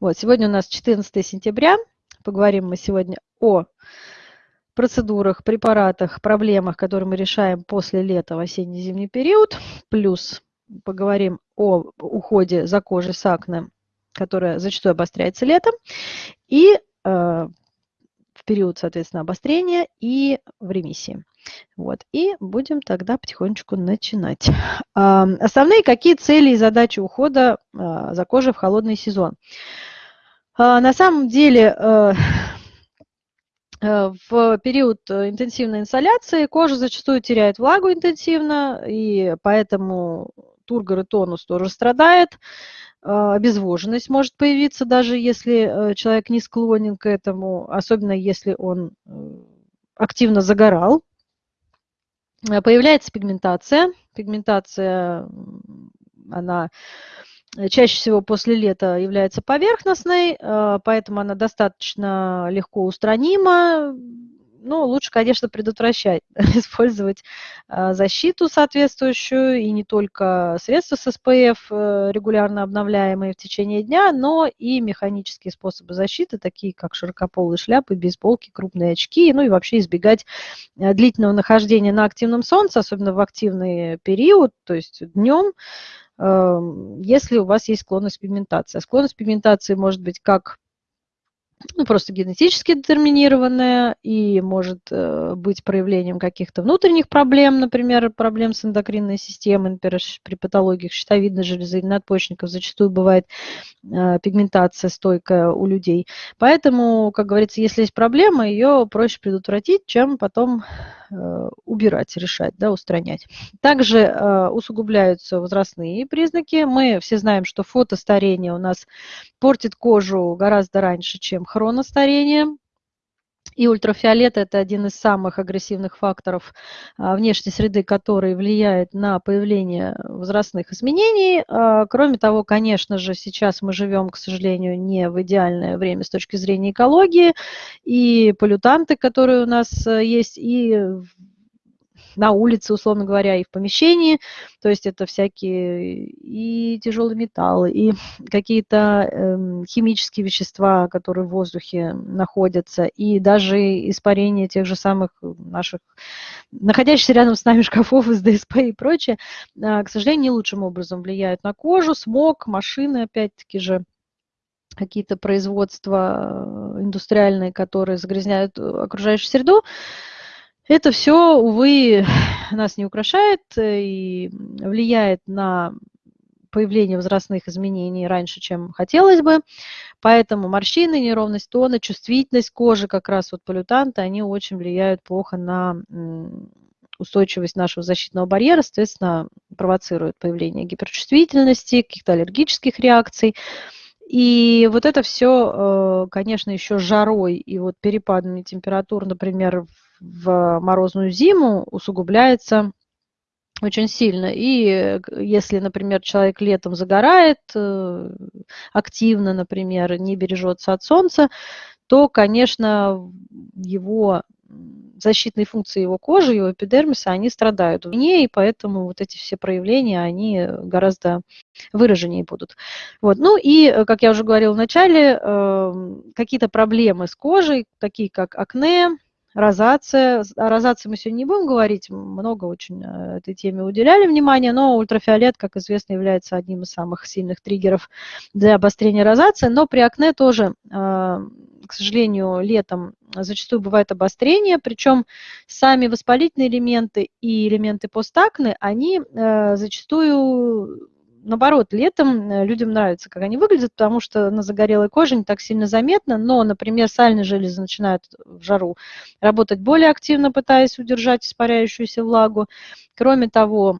Вот, сегодня у нас 14 сентября. Поговорим мы сегодня о процедурах, препаратах, проблемах, которые мы решаем после лета в осенне-зимний период. Плюс поговорим о уходе за кожей с акне, которая зачастую обостряется летом. И э, в период, соответственно, обострения и в ремиссии. Вот. И будем тогда потихонечку начинать. Основные какие цели и задачи ухода э, за кожей в холодный сезон? Э, на самом деле э, в период интенсивной инсоляции кожа зачастую теряет влагу интенсивно, и поэтому тургор и тонус тоже страдает. А, обезвоженность может появиться, даже если э, человек не склонен к этому, особенно если он э, активно загорал. Э, появляется пигментация. Пигментация, она чаще всего после лета является поверхностной, поэтому она достаточно легко устранима. Ну, лучше, конечно, предотвращать, использовать а, защиту соответствующую, и не только средства с э, регулярно обновляемые в течение дня, но и механические способы защиты, такие как широкополые шляпы, бейсболки, крупные очки, ну и вообще избегать э, длительного нахождения на активном солнце, особенно в активный период, то есть днем, если у вас есть склонность к пигментации. А склонность к пигментации может быть как ну, просто генетически детерминированная и может э, быть проявлением каких-то внутренних проблем, например, проблем с эндокринной системой, например, при патологиях щитовидной железы или надпочечников зачастую бывает э, пигментация стойкая у людей. Поэтому, как говорится, если есть проблема, ее проще предотвратить, чем потом убирать, решать, да, устранять. Также э, усугубляются возрастные признаки. Мы все знаем, что фотостарение у нас портит кожу гораздо раньше, чем хроностарение. И ультрафиолет – это один из самых агрессивных факторов а, внешней среды, который влияет на появление возрастных изменений. А, кроме того, конечно же, сейчас мы живем, к сожалению, не в идеальное время с точки зрения экологии. И полютанты, которые у нас э, есть, и на улице, условно говоря, и в помещении. То есть это всякие и тяжелые металлы, и какие-то э, химические вещества, которые в воздухе находятся, и даже испарение тех же самых наших, находящихся рядом с нами шкафов из ДСП и прочее, э, к сожалению, не лучшим образом влияют на кожу, смог, машины, опять-таки же, какие-то производства э, индустриальные, которые загрязняют окружающую среду. Это все, увы, нас не украшает э, и влияет на появление возрастных изменений раньше, чем хотелось бы. Поэтому морщины, неровность тона, чувствительность кожи, как раз вот полютанты, они очень влияют плохо на устойчивость нашего защитного барьера, соответственно, провоцируют появление гиперчувствительности, каких-то аллергических реакций. И вот это все, э, конечно, еще жарой и вот перепадами температур, например, в морозную зиму усугубляется очень сильно. И э, если, например, человек летом загорает э, активно, например, не бережется от солнца, то, конечно, его защитные функции его кожи, его эпидермиса, они страдают в ней, и поэтому вот эти все проявления, они гораздо выраженнее будут. Вот. Ну и, э, как я уже говорила в начале, какие-то проблемы с кожей, такие как акне, розация. О розации мы сегодня не будем говорить, много очень э, этой теме уделяли внимание, но ультрафиолет, как известно, является одним из самых сильных триггеров для обострения розации, но при акне тоже, э, к сожалению, летом зачастую бывает обострение, причем сами воспалительные элементы и элементы постакны, они э, зачастую наоборот, летом э, людям нравится, как они выглядят, потому что на загорелой коже не так сильно заметно, но, например, сальные железы начинают в жару работать более активно, пытаясь удержать испаряющуюся влагу. Кроме того,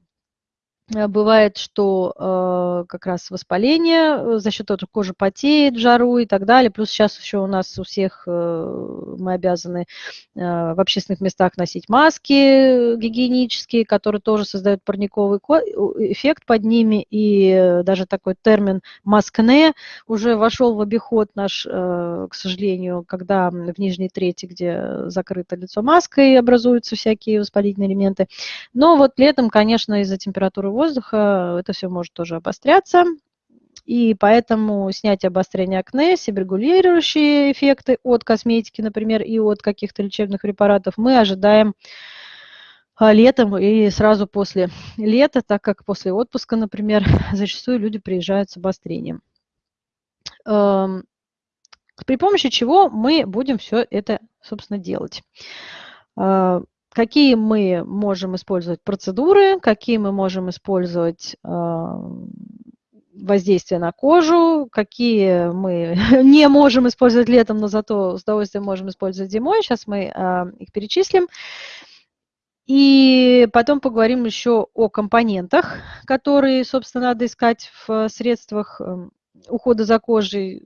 бывает, что э, как раз воспаление, э, за счет того, что кожа потеет жару и так далее. Плюс сейчас еще у нас у всех э, мы обязаны э, в общественных местах носить маски гигиенические, которые тоже создают парниковый эффект под ними. И даже такой термин маскне уже вошел в обиход наш, э, к сожалению, когда в нижней трети, где закрыто лицо маской, образуются всякие воспалительные элементы. Но вот летом, конечно, из-за температуры воздуха это все может тоже обостряться. и поэтому снятие обострения акне, себрегулирующие эффекты от косметики, например, и от каких-то лечебных препаратов мы ожидаем а, летом и сразу после лета, так как после отпуска, например, зачастую люди приезжают с обострением. Эм, при помощи чего мы будем все это, собственно, делать. Какие мы можем использовать процедуры, какие мы можем использовать воздействия на кожу, какие мы не можем использовать летом, но зато с удовольствием можем использовать зимой. Сейчас мы а, их перечислим. И потом поговорим еще о компонентах, которые, собственно, надо искать в средствах эм, ухода за кожей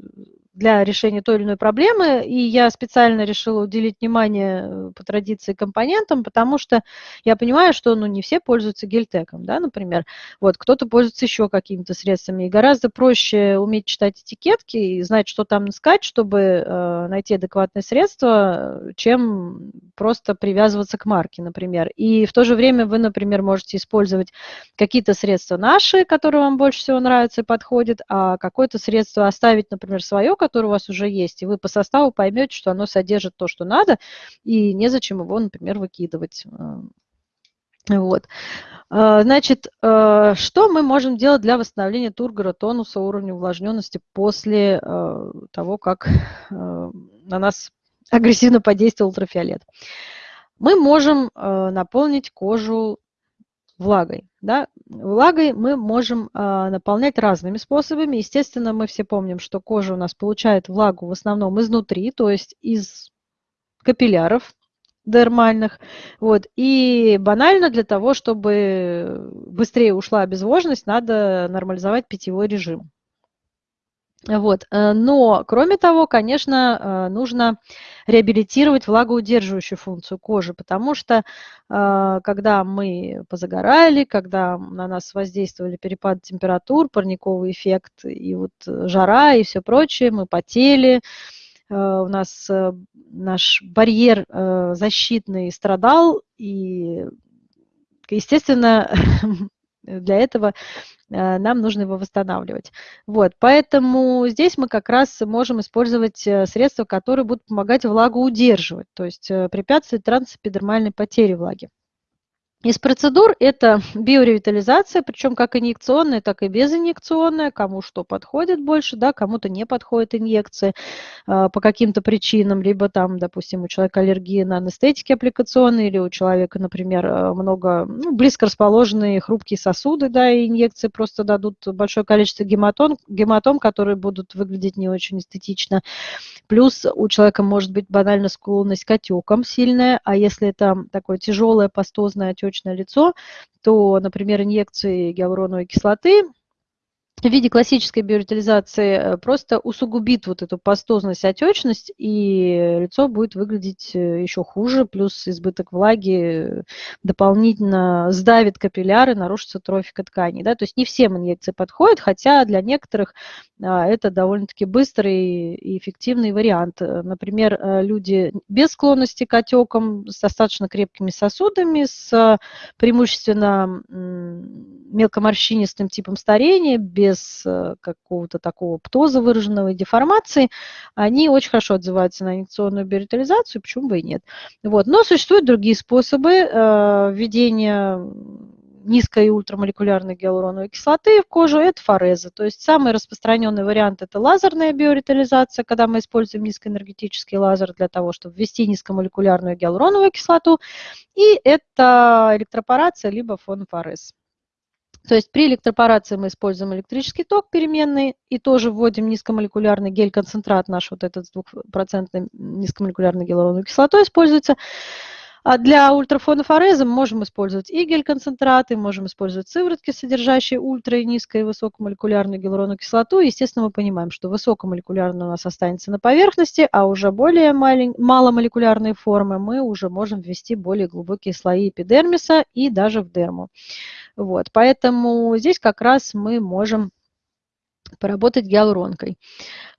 для решения той или иной проблемы, и я специально решила уделить внимание э, по традиции компонентам, потому что я понимаю, что ну, не все пользуются гельтеком, да, например. Вот, кто-то пользуется еще какими-то средствами, и гораздо проще уметь читать этикетки и знать, что там искать, чтобы э, найти адекватное средство, чем просто привязываться к марке, например. И в то же время вы, например, можете использовать какие-то средства наши, которые вам больше всего нравятся и подходят, а какое-то средство оставить, например, свое, которое у вас уже есть, и вы по составу поймете, что оно содержит то, что надо, и незачем его, например, выкидывать. Вот. Э, значит, э, что мы можем делать для восстановления тургора, тонуса, уровня увлажненности после того, как на нас агрессивно подействовал ультрафиолет? Мы можем наполнить кожу влагой. Да? Влагой мы можем а, наполнять разными способами. Естественно, мы все помним, что кожа у нас получает влагу в основном изнутри, то есть из капилляров дермальных. Вот. И банально для того, чтобы быстрее ушла обезвоженность, надо нормализовать питьевой режим. Вот. Э, но, кроме того, конечно, э, нужно реабилитировать влагоудерживающую функцию кожи, потому что э, когда мы позагорали, когда на нас воздействовали перепады температур, парниковый эффект и вот жара и все прочее, мы потели, у нас наш барьер защитный страдал, и, естественно, для этого Э, нам нужно его восстанавливать. Вот, поэтому здесь мы как раз можем использовать э, средства, которые будут помогать влагу удерживать, то есть э, препятствовать трансэпидермальной потере влаги. Из процедур это биоревитализация, причем как инъекционная, так и безинъекционная, кому что подходит больше, да, кому-то не подходит инъекции э, по каким-то причинам, либо там, допустим, у человека аллергия на анестетики аппликационные, или у человека, например, э, много, ну, близко расположенные хрупкие сосуды, да, и инъекции просто дадут большое количество гематом, гематом, которые будут выглядеть не очень эстетично. Плюс у человека может быть банально склонность к отекам сильная, а если это такое тяжелое пастозное отечное лицо, то, например, инъекции гиалуроновой кислоты в виде классической биоритализации э, просто усугубит вот эту пастозность, отечность, и лицо будет выглядеть э, еще хуже, плюс избыток влаги дополнительно сдавит капилляры, нарушится трофика тканей. Да? То есть не всем инъекции подходят, хотя для некоторых а, это довольно-таки быстрый и эффективный вариант. Например, э, люди без склонности к отекам, с достаточно крепкими сосудами, с преимущественно мелкоморщинистым типом старения, без э, какого-то такого птоза выраженного и деформации, они очень хорошо отзываются на инъекционную биоритализацию, почему бы и нет. Вот. Но существуют другие способы э, введения низкой и ультрамолекулярной гиалуроновой кислоты в кожу, это фореза. То есть самый распространенный вариант – это лазерная биоритализация, когда мы используем низкоэнергетический лазер для того, чтобы ввести низкомолекулярную гиалуроновую кислоту. И это электропорация либо фонофорез. То есть при электропорации мы используем электрический ток переменный и тоже вводим низкомолекулярный гель-концентрат, наш вот этот с двухпроцентной низкомолекулярной гиалуроновой кислотой используется. А для ультрафонофореза мы можем использовать и гель-концентраты, можем использовать сыворотки, содержащие ультра- и низко- и высокомолекулярную гиалуроновую кислоту. Естественно, мы понимаем, что высокомолекулярная у нас останется на поверхности, а уже более маломолекулярные формы мы уже можем ввести более глубокие слои эпидермиса и даже в дерму. Вот, поэтому здесь как раз мы можем поработать гиалуронкой.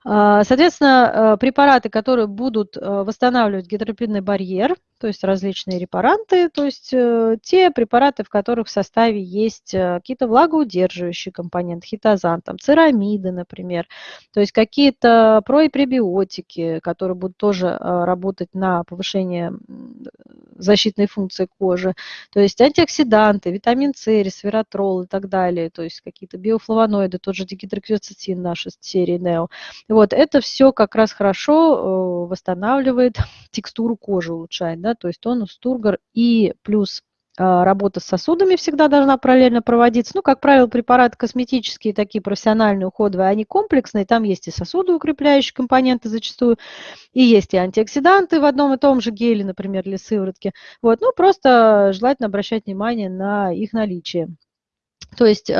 А, соответственно, э, препараты, которые будут э, восстанавливать гидропидный барьер, то есть различные репаранты, то есть э, те препараты, в которых в составе есть какие-то влагоудерживающие компоненты, хитозан, там, церамиды, например, то есть какие-то про- и пребиотики, которые будут тоже работать на повышение защитной функции кожи, то есть антиоксиданты, витамин С, ресвератрол и так далее, то есть какие-то биофлавоноиды, тот же дигидрокверцетин нашей серии NEO. Вот, это все как раз хорошо э, восстанавливает текстуру кожи, улучшает, да, то есть тонус, тургор и плюс а, работа с сосудами всегда должна параллельно проводиться. Ну, как правило, препараты косметические, такие профессиональные, уходовые, они комплексные. Там есть и сосуды укрепляющие компоненты зачастую, и есть и антиоксиданты в одном и том же геле, например, или сыворотке. Вот, ну, просто желательно обращать внимание на их наличие. То есть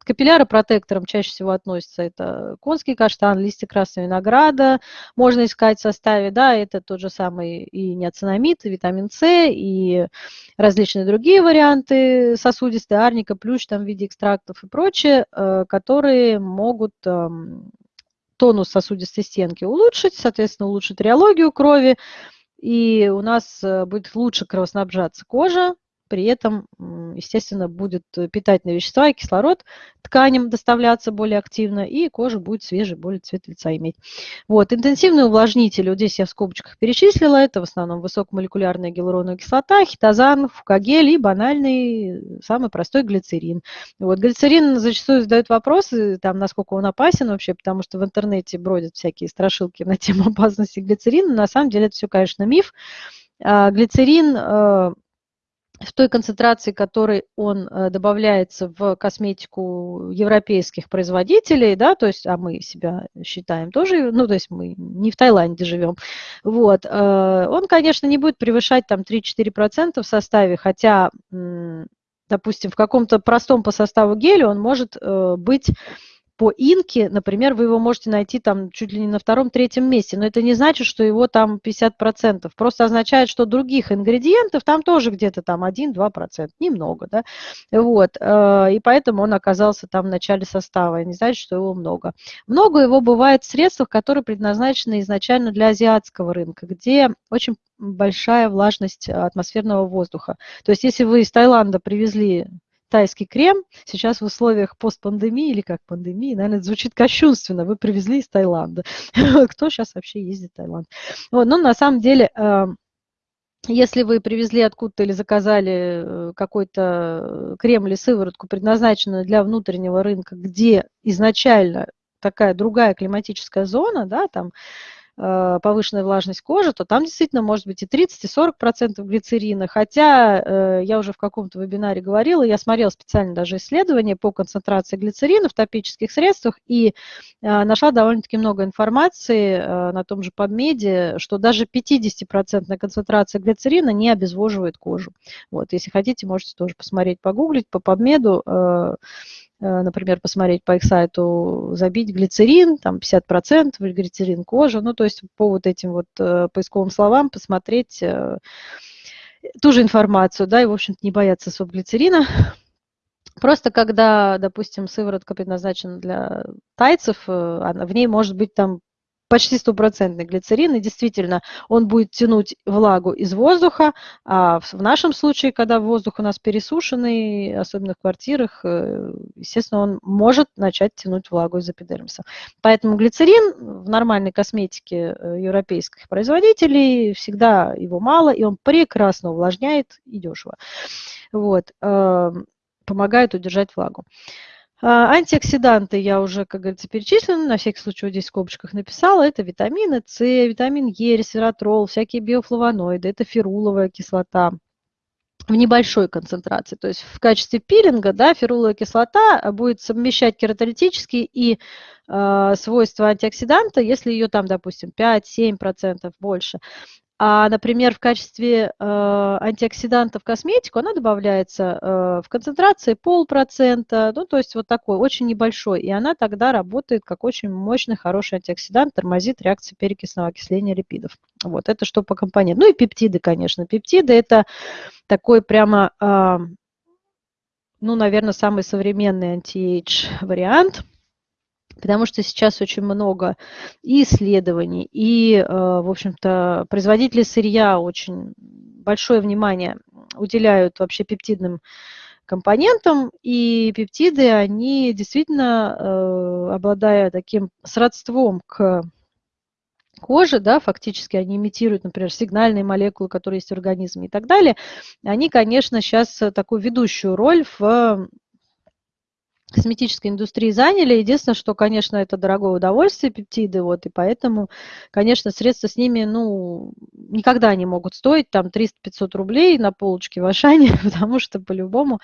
а, капилляропротектором чаще всего относится. Это конский каштан, листья красного винограда, можно искать в составе, да, это тот же самый и неоцинамид, и витамин С, и различные другие варианты сосудистой арника, плющ там в виде экстрактов и прочее, э, которые могут эм, тонус сосудистой стенки улучшить, соответственно, улучшить реологию крови, и у нас э, будет лучше кровоснабжаться кожа, при этом, естественно, будет э, питательные вещества и кислород тканям доставляться более активно, и кожа будет свежий, более цвет лица иметь. Вот, интенсивные увлажнители, вот здесь я в скобочках перечислила, это в основном высокомолекулярная гиалуроновая кислота, хитозан, фукагель и банальный, самый простой глицерин. Вот, глицерин зачастую задают вопросы, там, насколько он опасен вообще, потому что в интернете бродят всякие страшилки на тему опасности глицерина. На самом деле это все, конечно, миф. А, глицерин э, в той концентрации, которой он э, добавляется в косметику европейских производителей, да, то есть, а мы себя считаем тоже, ну, то есть мы не в Таиланде живем, вот, э, он, конечно, не будет превышать там 3-4% в составе, хотя, допустим, в каком-то простом по составу геле он может э, быть по инке, например, вы его можете найти там чуть ли не на втором-третьем месте, но это не значит, что его там 50%, просто означает, что других ингредиентов там тоже где-то там 1-2%, немного, да, вот, э, и поэтому он оказался там в начале состава, не значит, что его много. Много его бывает в средствах, которые предназначены изначально для азиатского рынка, где очень большая влажность атмосферного воздуха. То есть если вы из Таиланда привезли тайский крем сейчас в условиях постпандемии или как пандемии, наверное, звучит кощунственно, вы привезли из Таиланда. Кто сейчас вообще ездит в Таиланд? Вот, но на самом деле эм, если вы привезли откуда-то или заказали э, какой-то крем или сыворотку, предназначенную для внутреннего рынка, где изначально такая другая климатическая зона, да, там Э, повышенная влажность кожи, то там действительно может быть и 30, и 40 процентов глицерина. Хотя э, я уже в каком-то вебинаре говорила, я смотрела специально даже исследования по концентрации глицерина в топических средствах и э, нашла довольно-таки много информации на том же PubMed, что даже 50% концентрация глицерина не обезвоживает кожу. Вот, если хотите, можете тоже посмотреть, погуглить по PubMed Э, например, посмотреть по их сайту, забить глицерин, там 50% глицерин кожа, ну, то есть по вот этим вот э, поисковым словам посмотреть э, ту же информацию, да, и, в общем-то, не бояться своего глицерина. Просто когда, допустим, сыворотка предназначена для тайцев, в ней может быть там почти стопроцентный глицерин, и действительно он будет тянуть влагу из воздуха, а в нашем случае, когда воздух у нас пересушенный, особенно в квартирах, э, естественно, он может начать тянуть влагу из эпидермиса. Поэтому глицерин в нормальной косметике э, европейских производителей всегда его мало, и он прекрасно увлажняет и дешево. Вот, эм, помогает удержать влагу. А, антиоксиданты я уже, как говорится, перечислила, на всякий случай вот здесь в скобочках написала. Это витамины С, витамин Е, ресвератрол, всякие биофлавоноиды, это феруловая кислота в небольшой концентрации. То есть в качестве пилинга да, феруловая кислота будет совмещать кератолитические и э, свойства антиоксиданта, если ее там, допустим, 5-7% больше. А, например, в качестве э, антиоксиданта в косметику она добавляется э, в концентрации полпроцента, ну, то есть вот такой, очень небольшой. И она тогда работает как очень мощный, хороший антиоксидант, тормозит реакцию перекисного окисления липидов. Вот, это что по компонентам. Ну и пептиды, конечно. Пептиды – это такой прямо э, ну, наверное, самый современный anti-age вариант – потому что сейчас очень много и исследований, и, э, в общем-то, производители сырья очень большое внимание уделяют вообще пептидным компонентам, и пептиды, они действительно, э, обладая таким сродством к коже, да, фактически они имитируют, например, сигнальные молекулы, которые есть в организме и так далее, они, конечно, сейчас такую ведущую роль в косметической индустрии заняли. Единственное, что, конечно, это дорогое удовольствие, пептиды, вот, и поэтому, конечно, средства с ними, ну, никогда не могут стоить там 300-500 рублей на полочке в Ашане, потому что по-любому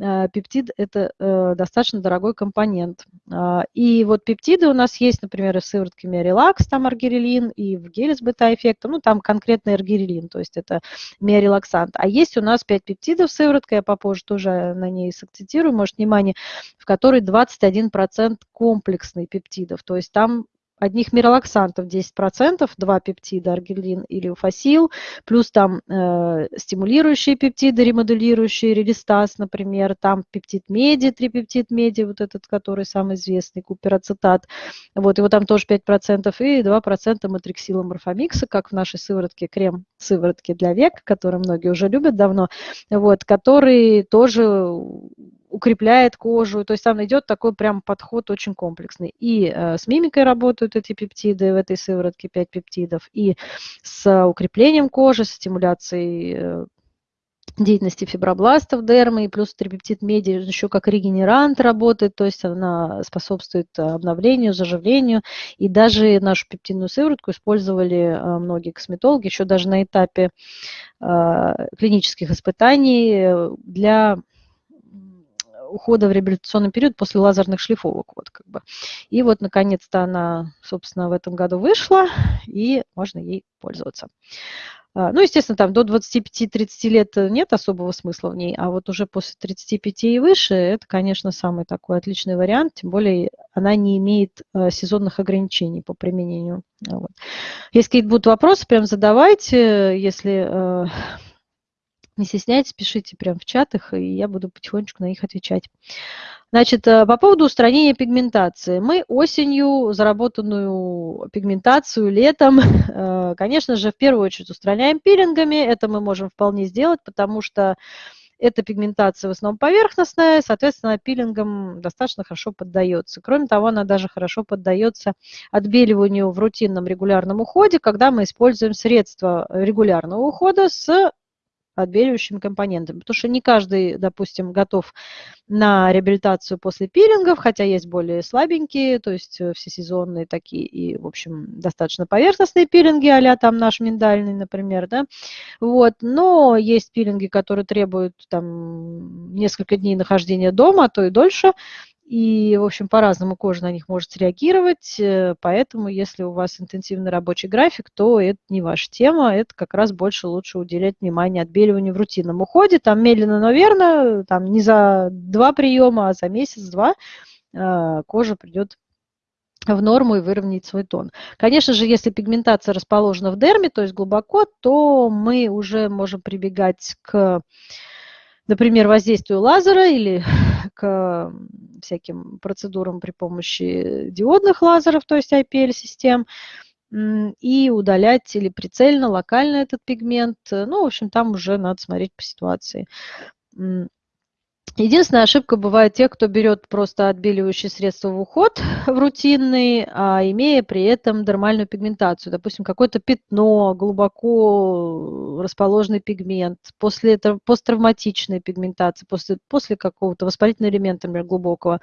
э, пептид – это э, достаточно дорогой компонент. Э, и вот пептиды у нас есть, например, и в сыворотке Миорелакс, там аргирелин, и в геле с бета-эффектом, ну, там конкретно аргирелин, то есть это миорелаксант. А есть у нас 5 пептидов сыворотка, я попозже тоже на ней сакцентирую, может, внимание, в которой 21% комплексный пептидов. То есть там одних миролаксантов 10%, два пептида, аргелин или уфасил, плюс там э, стимулирующие пептиды, ремоделирующие, релистаз, например, там пептид меди, трипептид меди, вот этот, который самый известный, куперацетат, вот, его там тоже 5%, и 2% матриксила морфомикса, как в нашей сыворотке, крем сыворотки для век, который многие уже любят давно, вот, который тоже укрепляет кожу. То есть там идет такой прям подход очень комплексный. И э, с мимикой работают эти пептиды в этой сыворотке, 5 пептидов, и с укреплением кожи, с стимуляцией э, деятельности фибробластов дермы, и плюс трипептид меди еще как регенерант работает, то есть она способствует обновлению, заживлению. И даже нашу пептидную сыворотку использовали э, многие косметологи еще даже на этапе э, клинических испытаний для ухода в реабилитационный период после лазерных шлифовок. Вот, как бы. И вот, наконец-то, она, собственно, в этом году вышла, и можно ей пользоваться. А, ну, естественно, там до 25-30 лет нет особого смысла в ней, а вот уже после 35 и выше это, конечно, самый такой отличный вариант, тем более она не имеет э, сезонных ограничений по применению. Вот. Если какие-то будут вопросы, прям задавайте, если э, не стесняйтесь, пишите прямо в чатах, и я буду потихонечку на них отвечать. Значит, э, по поводу устранения пигментации. Мы осенью заработанную пигментацию летом, э, конечно же, в первую очередь устраняем пилингами. Это мы можем вполне сделать, потому что эта пигментация в основном поверхностная, соответственно, пилингом достаточно хорошо поддается. Кроме того, она даже хорошо поддается отбеливанию в рутинном регулярном уходе, когда мы используем средства регулярного ухода с отбеливающими компонентами. Потому что не каждый, допустим, готов на реабилитацию после пилингов, хотя есть более слабенькие, то есть э, всесезонные такие и, в общем, достаточно поверхностные пилинги, а там наш миндальный, например, да, вот, но есть пилинги, которые требуют там несколько дней нахождения дома, а то и дольше, и, в общем, по-разному кожа на них может среагировать, э, поэтому если у вас интенсивный рабочий график, то это не ваша тема, это как раз больше лучше уделять внимание отбеливанию в рутинном уходе, там медленно, но верно, там не за два приема, а за месяц-два э, кожа придет в норму и выровнять свой тон. Конечно же, если пигментация расположена в дерме, то есть глубоко, то мы уже можем прибегать к например, воздействию лазера или к всяким процедурам при помощи диодных лазеров, то есть IPL-систем, и удалять или прицельно, локально этот пигмент. Ну, в общем, там уже надо смотреть по ситуации. Единственная ошибка бывает те, кто берет просто отбеливающие средства в уход в рутинный, а имея при этом дермальную пигментацию. Допустим, какое-то пятно, глубоко расположенный пигмент, после этого посттравматичная пигментация, после, после какого-то воспалительного элемента, например, глубокого,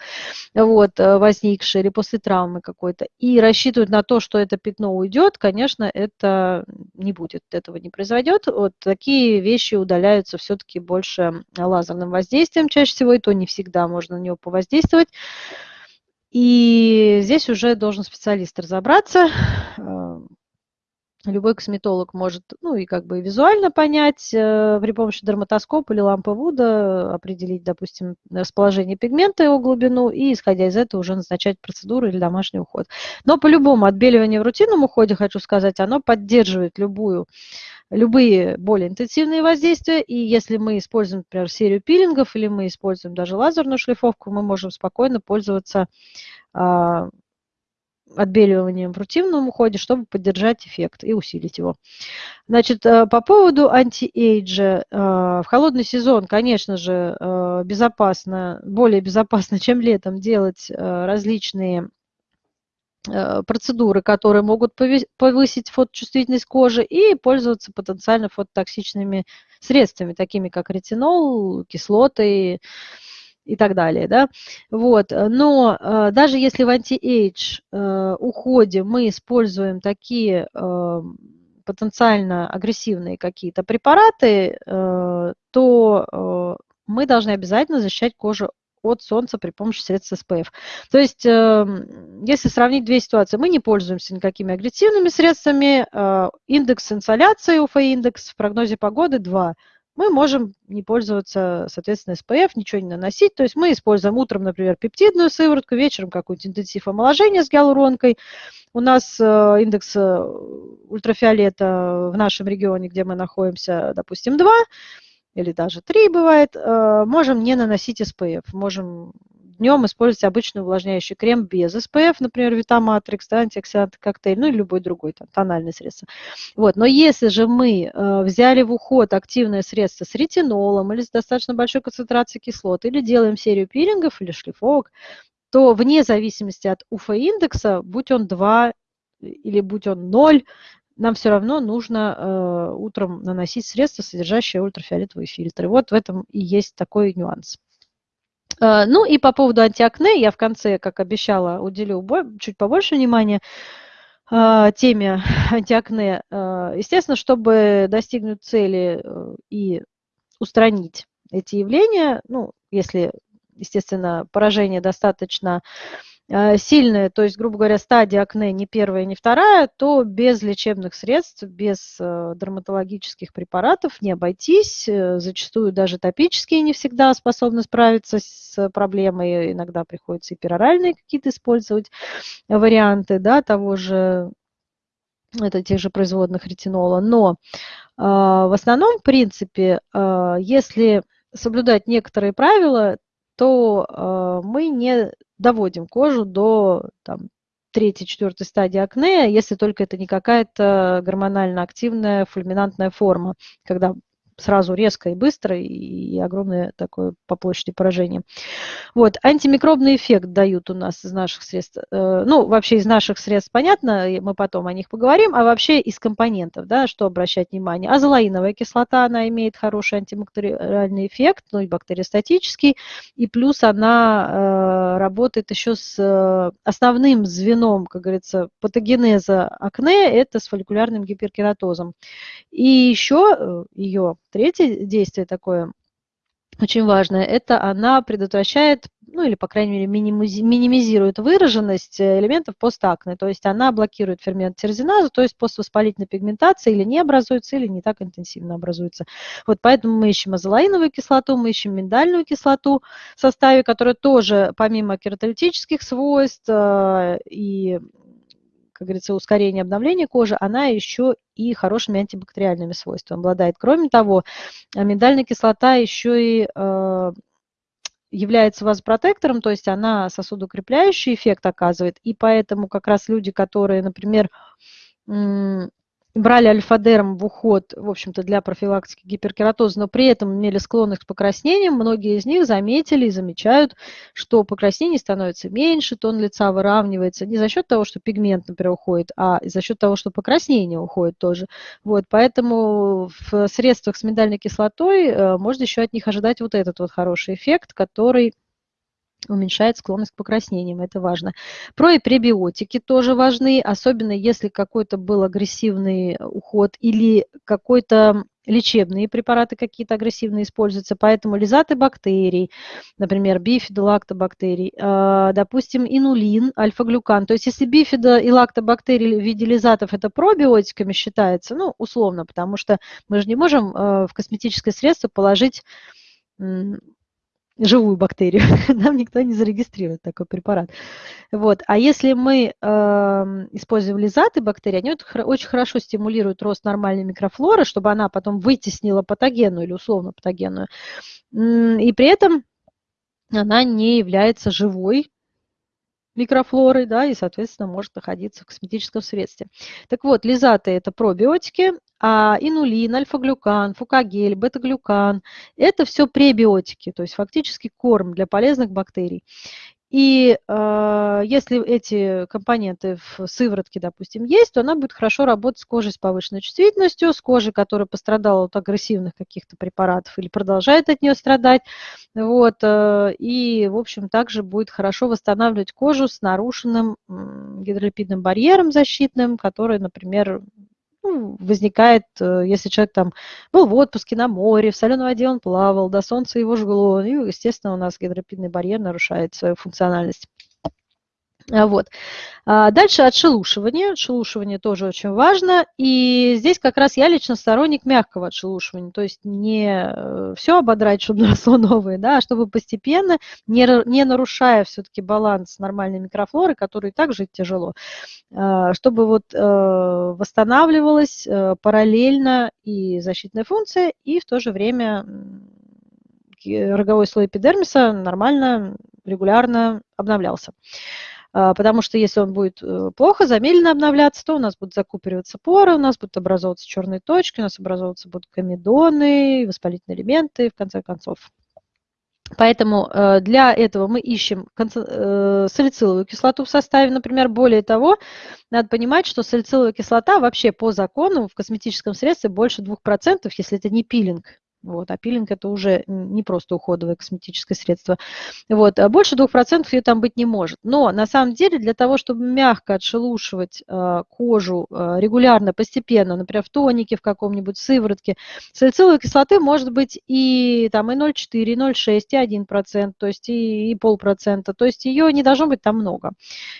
вот, э, возникшее, или после травмы какой-то, и рассчитывают на то, что это пятно уйдет, конечно, это не будет, этого не произойдет. Вот такие вещи удаляются все-таки больше лазерным воздействием, чаще чаще всего, и то не всегда можно на него повоздействовать. И здесь уже должен специалист разобраться. Э, любой косметолог может, ну и как бы визуально понять э, при помощи дерматоскопа или лампы Вуда, определить, допустим, расположение пигмента, его глубину, и исходя из этого уже назначать процедуру или домашний уход. Но по-любому отбеливание в рутинном уходе, хочу сказать, оно поддерживает любую любые более интенсивные воздействия, и если мы используем, например, серию пилингов или мы используем даже лазерную шлифовку, мы можем спокойно пользоваться а, отбеливанием в рутинном уходе, чтобы поддержать эффект и усилить его. Значит, э, по поводу антиэйджа. Э, в холодный сезон, конечно же, э, безопасно, более безопасно, чем летом, делать различные процедуры, которые могут повысить фоточувствительность кожи и пользоваться потенциально фототоксичными средствами, такими как ретинол, кислоты, и так далее, да, вот, но э, даже если в anti-age э, уходе мы используем такие э, потенциально агрессивные какие-то препараты, э, то э, мы должны обязательно защищать кожу от солнца при помощи средств SPF. То есть, э, если сравнить две ситуации, мы не пользуемся никакими агрессивными средствами, э, индекс инсоляции, УФ-индекс в прогнозе погоды 2, мы можем не пользоваться, соответственно, SPF, ничего не наносить. То есть мы используем утром, например, пептидную сыворотку, вечером какой-нибудь интенсив омоложения с гиалуронкой. У нас э, индекс э, ультрафиолета в нашем регионе, где мы находимся, допустим, 2 или даже 3 бывает, э, можем не наносить SPF. Можем днем использовать обычный увлажняющий крем без SPF, например, Витаматрикс, да, антиоксидант коктейль, ну и любой другой там, тональное средство. Вот. Но если же мы э, взяли в уход активное средство с ретинолом или с достаточно большой концентрацией кислот, или делаем серию пилингов или шлифовок, то вне зависимости от УФ-индекса, будь он 2 или будь он 0, нам все равно нужно э, утром наносить средства, содержащие ультрафиолетовые фильтры. Вот в этом и есть такой нюанс. Э, ну и по поводу антиакне, я в конце, как обещала, уделю чуть побольше внимания э, теме антиакне. Э, естественно, чтобы достигнуть цели и устранить эти явления, ну, если, естественно, поражение достаточно Э, сильная, то есть, грубо говоря, стадия акне не первая, не вторая, то без лечебных средств, без э, дерматологических препаратов не обойтись. Э, зачастую даже топические не всегда способны справиться с проблемой. Иногда приходится и пероральные какие-то использовать варианты да, того же это тех же производных ретинола. Но э, в основном, в принципе, э, если соблюдать некоторые правила, то э, мы не доводим кожу до там, третьей, четвертой стадии акне, если только это не какая-то гормонально активная фульминантная форма, когда сразу резко и быстро, и огромное такое по площади поражение. Вот, антимикробный эффект дают у нас из наших средств. Э, ну, вообще из наших средств понятно, мы потом о них поговорим, а вообще из компонентов, да, что обращать внимание. Азолаиновая кислота, она имеет хороший антибактериальный эффект, ну и бактериостатический, и плюс она э, работает еще с э, основным звеном, как говорится, патогенеза акне, это с фолликулярным гиперкератозом. И еще ее Третье действие такое очень важное, это она предотвращает, ну или, по крайней мере, минимизирует выраженность элементов постакне, то есть она блокирует фермент тирзиназу, то есть поствоспалительная пигментация или не образуется, или не так интенсивно образуется. Вот поэтому мы ищем азолаиновую кислоту, мы ищем миндальную кислоту в составе, которая тоже, помимо кератолитических свойств э, и как говорится, ускорение обновления кожи, она еще и хорошими антибактериальными свойствами обладает. Кроме того, миндальная кислота еще и э, является вазопротектором, то есть она сосудоукрепляющий эффект оказывает, и поэтому как раз люди, которые, например, брали альфа-дерм в уход, в общем-то, для профилактики гиперкератоза, но при этом имели склонность к покраснениям, многие из них заметили и замечают, что покраснений становится меньше, тон лица выравнивается не за счет того, что пигмент, например, уходит, а за счет того, что покраснение уходит тоже. Вот, поэтому в средствах с миндальной кислотой э, можно еще от них ожидать вот этот вот хороший эффект, который уменьшает склонность к покраснениям, это важно. Про и пребиотики тоже важны, особенно если какой-то был агрессивный уход или какой-то лечебные препараты какие-то агрессивные используются, поэтому лизаты бактерий, например, бифидолактобактерий, а, допустим, инулин, альфа-глюкан. То есть если бифидо и лактобактерии в виде лизатов это пробиотиками считается, ну, условно, потому что мы же не можем а, в косметическое средство положить живую бактерию, нам никто не зарегистрирует такой препарат. Вот. А если мы э, используем лизаты бактерий, они очень хорошо стимулируют рост нормальной микрофлоры, чтобы она потом вытеснила патогенную или условно патогенную. И при этом она не является живой микрофлорой, да, и, соответственно, может находиться в косметическом средстве. Так вот, лизаты – это пробиотики, а инулин, альфа-глюкан, фукагель, бета-глюкан – это все пребиотики, то есть фактически корм для полезных бактерий. И э, если эти компоненты в сыворотке, допустим, есть, то она будет хорошо работать с кожей с повышенной чувствительностью, с кожей, которая пострадала от агрессивных каких-то препаратов или продолжает от нее страдать. Вот, э, и, в общем, также будет хорошо восстанавливать кожу с нарушенным гидролипидным барьером защитным, который, например, ну, возникает, э, если человек там был в отпуске на море, в соленой воде он плавал, до солнца его жгло, и, естественно, у нас гидропидный барьер нарушает свою функциональность. А, вот. А, дальше отшелушивание. Отшелушивание тоже очень важно. И здесь как раз я лично сторонник мягкого отшелушивания. То есть не э, все ободрать, чтобы росло новое, да, а чтобы постепенно, не, не нарушая все-таки баланс нормальной микрофлоры, которую и так жить тяжело, а, чтобы вот э, восстанавливалась э, параллельно и защитная функция, и в то же время роговой слой эпидермиса нормально, регулярно обновлялся. А, потому что если он будет э, плохо, замедленно обновляться, то у нас будут закупориваться поры, у нас будут образовываться черные точки, у нас образовываться будут комедоны, воспалительные элементы, в конце концов. Поэтому э, для этого мы ищем э, салициловую кислоту в составе, например. Более того, надо понимать, что салициловая кислота вообще по закону в косметическом средстве больше 2%, если это не пилинг. Вот, а пилинг это уже не просто уходовое косметическое средство. Вот, а больше 2% ее там быть не может. Но на самом деле для того, чтобы мягко отшелушивать э, кожу э, регулярно, постепенно, например, в тонике в каком-нибудь, сыворотке, салициловой кислоты может быть и, там, и 0,4, и 0,6, и 1%, то есть и, и полпроцента. То есть ее не должно быть там много.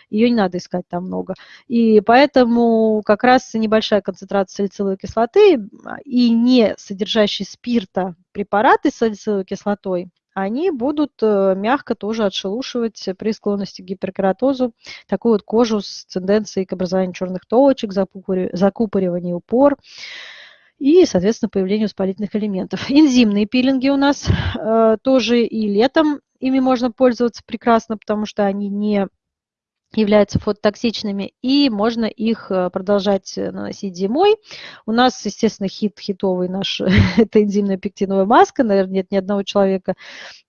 Ее не надо искать там много. И поэтому как раз небольшая концентрация салициловой кислоты и не содержащий спирт это препараты с салициловой кислотой, они будут э, мягко тоже отшелушивать при склонности к гиперкератозу такую вот кожу с тенденцией к образованию черных точек, закупориванию пор и, соответственно, появлению воспалительных элементов. Энзимные пилинги у нас э, тоже и летом ими можно пользоваться прекрасно, потому что они не являются фототоксичными, и можно их э, продолжать э, наносить зимой. У нас, естественно, хит хитовый наш, это энзимная пектиновая маска, наверное, нет ни одного человека,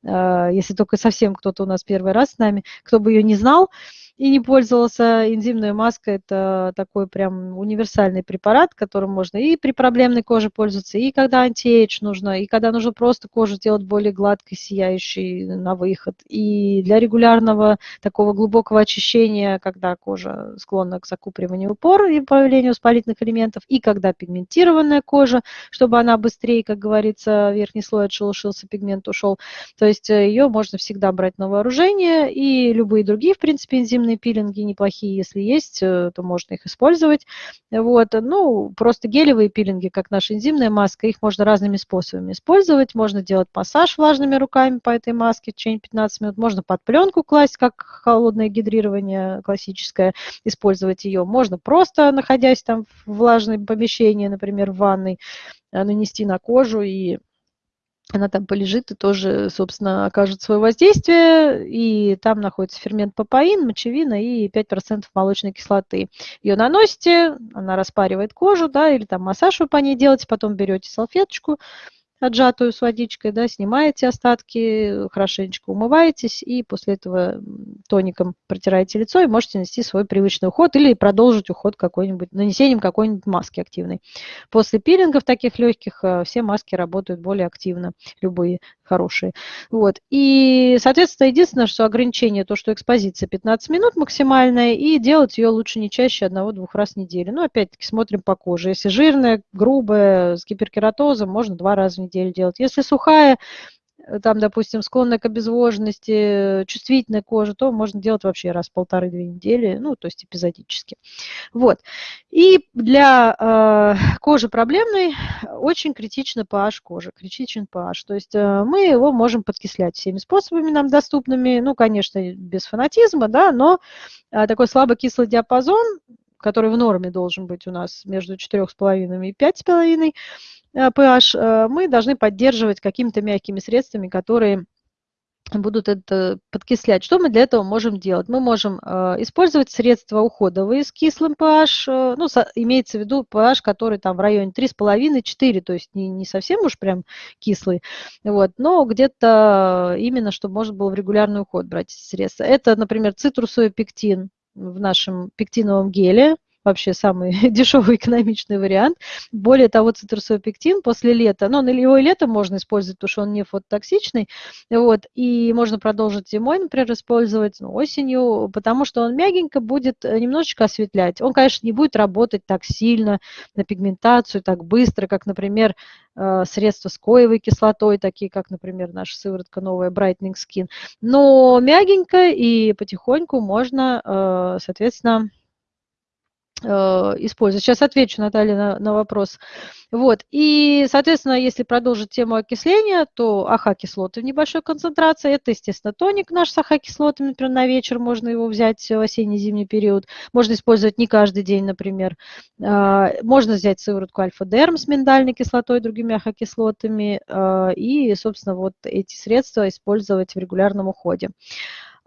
э, если только совсем кто-то у нас первый раз с нами, кто бы ее не знал, и не пользовался. Энзимная маска – это такой прям универсальный препарат, которым можно и при проблемной коже пользоваться, и когда антиэйдж нужно, и когда нужно просто кожу сделать более гладкой, сияющей на выход, и для регулярного такого глубокого очищения, когда кожа склонна к закупориванию пор и появлению воспалительных элементов, и когда пигментированная кожа, чтобы она быстрее, как говорится, верхний слой отшелушился, пигмент ушел. То есть э, ее можно всегда брать на вооружение, и любые другие, в принципе, энзимные системные пилинги неплохие, если есть, э, то можно их использовать. Вот. Ну, просто гелевые пилинги, как наша энзимная маска, их можно разными способами использовать. Можно делать массаж влажными руками по этой маске в течение 15 минут. Можно под пленку класть, как холодное гидрирование классическое, использовать ее. Можно просто, находясь там в влажном помещении, например, в ванной, э, нанести на кожу и она там полежит и тоже, собственно, окажет свое воздействие. И там находится фермент папаин, мочевина и 5% молочной кислоты. Ее наносите, она распаривает кожу, да, или там массаж вы по ней делаете, потом берете салфеточку, отжатую с водичкой, да, снимаете остатки, хорошенечко умываетесь и после этого тоником протираете лицо и можете нанести свой привычный уход или продолжить уход какой-нибудь, нанесением какой-нибудь маски активной. После пилингов таких легких э, все маски работают более активно, любые хорошие. Вот. И, соответственно, единственное, что ограничение, то, что экспозиция 15 минут максимальная, и делать ее лучше не чаще одного-двух раз в неделю. Ну, опять-таки, смотрим по коже. Если жирная, грубая, с гиперкератозом, можно два раза в неделю делать. Если сухая, там, допустим, склонная к обезвоженности, чувствительная кожа, то можно делать вообще раз полторы-две недели, ну, то есть эпизодически. Вот. И для э, кожи проблемной очень критично pH кожи, критичен pH. То есть э, мы его можем подкислять всеми способами нам доступными, ну, конечно, без фанатизма, да, но э, такой слабокислый диапазон, который в норме должен быть у нас между 4,5 и 5,5 pH, э, мы должны поддерживать какими-то мягкими средствами, которые будут это подкислять. Что мы для этого можем делать? Мы можем э, использовать средства уходовые с кислым pH, э, ну, имеется в виду pH, который там в районе 3,5-4, то есть не, не совсем уж прям кислый, вот, но где-то именно, чтобы можно было в регулярный уход брать средства. Это, например, цитрусовый пектин в нашем пектиновом геле, вообще самый дешевый экономичный вариант. Более того, цитрусовый пектин после лета, ну, его и летом можно использовать, потому что он не фототоксичный, вот, и можно продолжить зимой, например, использовать, ну, осенью, потому что он мягенько будет э, немножечко осветлять. Он, конечно, не будет работать так сильно на пигментацию, так быстро, как, например, э, средства с коевой кислотой, такие как, например, наша сыворотка новая Brightening Skin. Но мягенько и потихоньку можно, э, соответственно, использовать. Сейчас отвечу, Наталья, на, на вопрос. Вот. И, соответственно, если продолжить тему окисления, то АХ-кислоты в небольшой концентрации. Это, естественно, тоник наш с АХ-кислотами, например, на вечер можно его взять в осенне-зимний период. Можно использовать не каждый день, например. А, можно взять сыворотку альфа-дерм с миндальной кислотой, другими АХ-кислотами. А, и, собственно, вот эти средства использовать в регулярном уходе.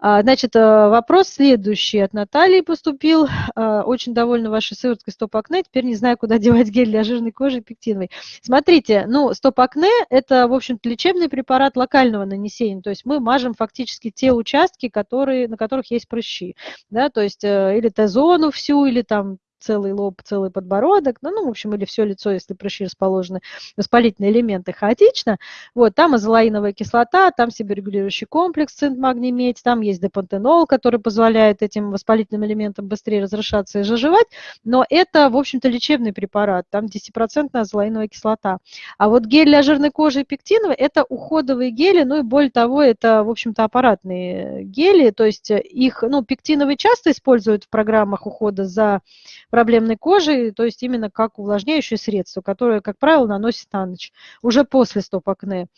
А, значит, э, вопрос следующий от Натальи поступил. А, очень довольна вашей сывороткой стоп-акне. Теперь не знаю, куда девать гель для жирной кожи пектиновой. Смотрите, ну, стоп-акне – это, в общем-то, лечебный препарат локального нанесения. То есть мы мажем фактически те участки, которые, на которых есть прыщи. Да, то есть э, или Т-зону всю, или там целый лоб, целый подбородок, ну, ну, в общем, или все лицо, если прыщи расположены, воспалительные элементы хаотично. Вот, там азолаиновая кислота, там себорегулирующий комплекс цинк, магний, медь, там есть депантенол, который позволяет этим воспалительным элементам быстрее разрешаться и заживать, но это, в общем-то, лечебный препарат, там 10% азолаиновая кислота. А вот гель для жирной кожи и пектиновый – это уходовые гели, ну и более того, это, в общем-то, аппаратные гели, то есть их, ну, пектиновый часто используют в программах ухода за проблемной кожей, то есть именно как увлажняющее средство, которое, как правило, наносит на ночь, уже после стоп-акне.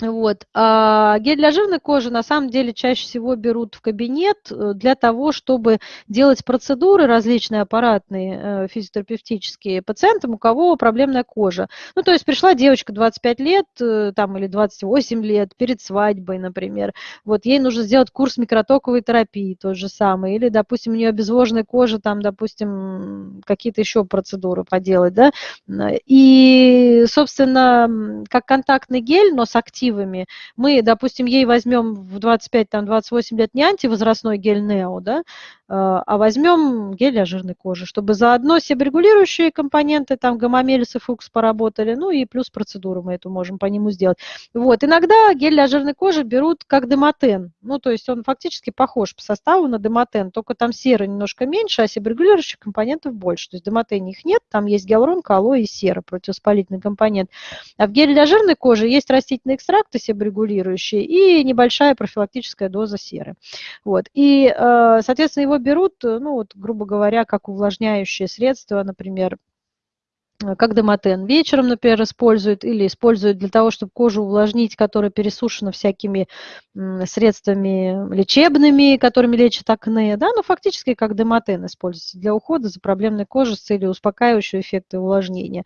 Вот. А гель для жирной кожи на самом деле чаще всего берут в кабинет э, для того, чтобы делать процедуры различные аппаратные, э, физиотерапевтические пациентам, у кого проблемная кожа. Ну, то есть пришла девочка 25 лет э, там, или 28 лет перед свадьбой, например. Вот ей нужно сделать курс микротоковой терапии, тот же самый. Или, допустим, у нее обезвоженная кожа, там, допустим, какие-то еще процедуры поделать, да. И, собственно, как контактный гель, но с активностью альтернативами. Мы, допустим, ей возьмем в 25-28 лет не антивозрастной гель Нео, да, а, а возьмем гель для жирной кожи, чтобы заодно себорегулирующие компоненты, там гомомелис и фукс поработали, ну и плюс процедуру мы эту можем по нему сделать. Вот, иногда гель для жирной кожи берут как демотен, ну то есть он фактически похож по составу на демотен, только там серы немножко меньше, а себорегулирующих компонентов больше. То есть в демотене их нет, там есть гиалурон, алоэ и сера, противовоспалительный компонент. А в геле для жирной кожи есть растительные экстракты себорегулирующие и небольшая профилактическая доза серы. Вот, и, э, соответственно, его берут, э, ну вот, грубо говоря, как увлажняющее средство, например, э, как демотен вечером, например, используют или используют для того, чтобы кожу увлажнить, которая пересушена всякими средствами лечебными, которыми лечат акне, да, но фактически как демотен используется для ухода за проблемной кожей с целью успокаивающего эффекта увлажнения.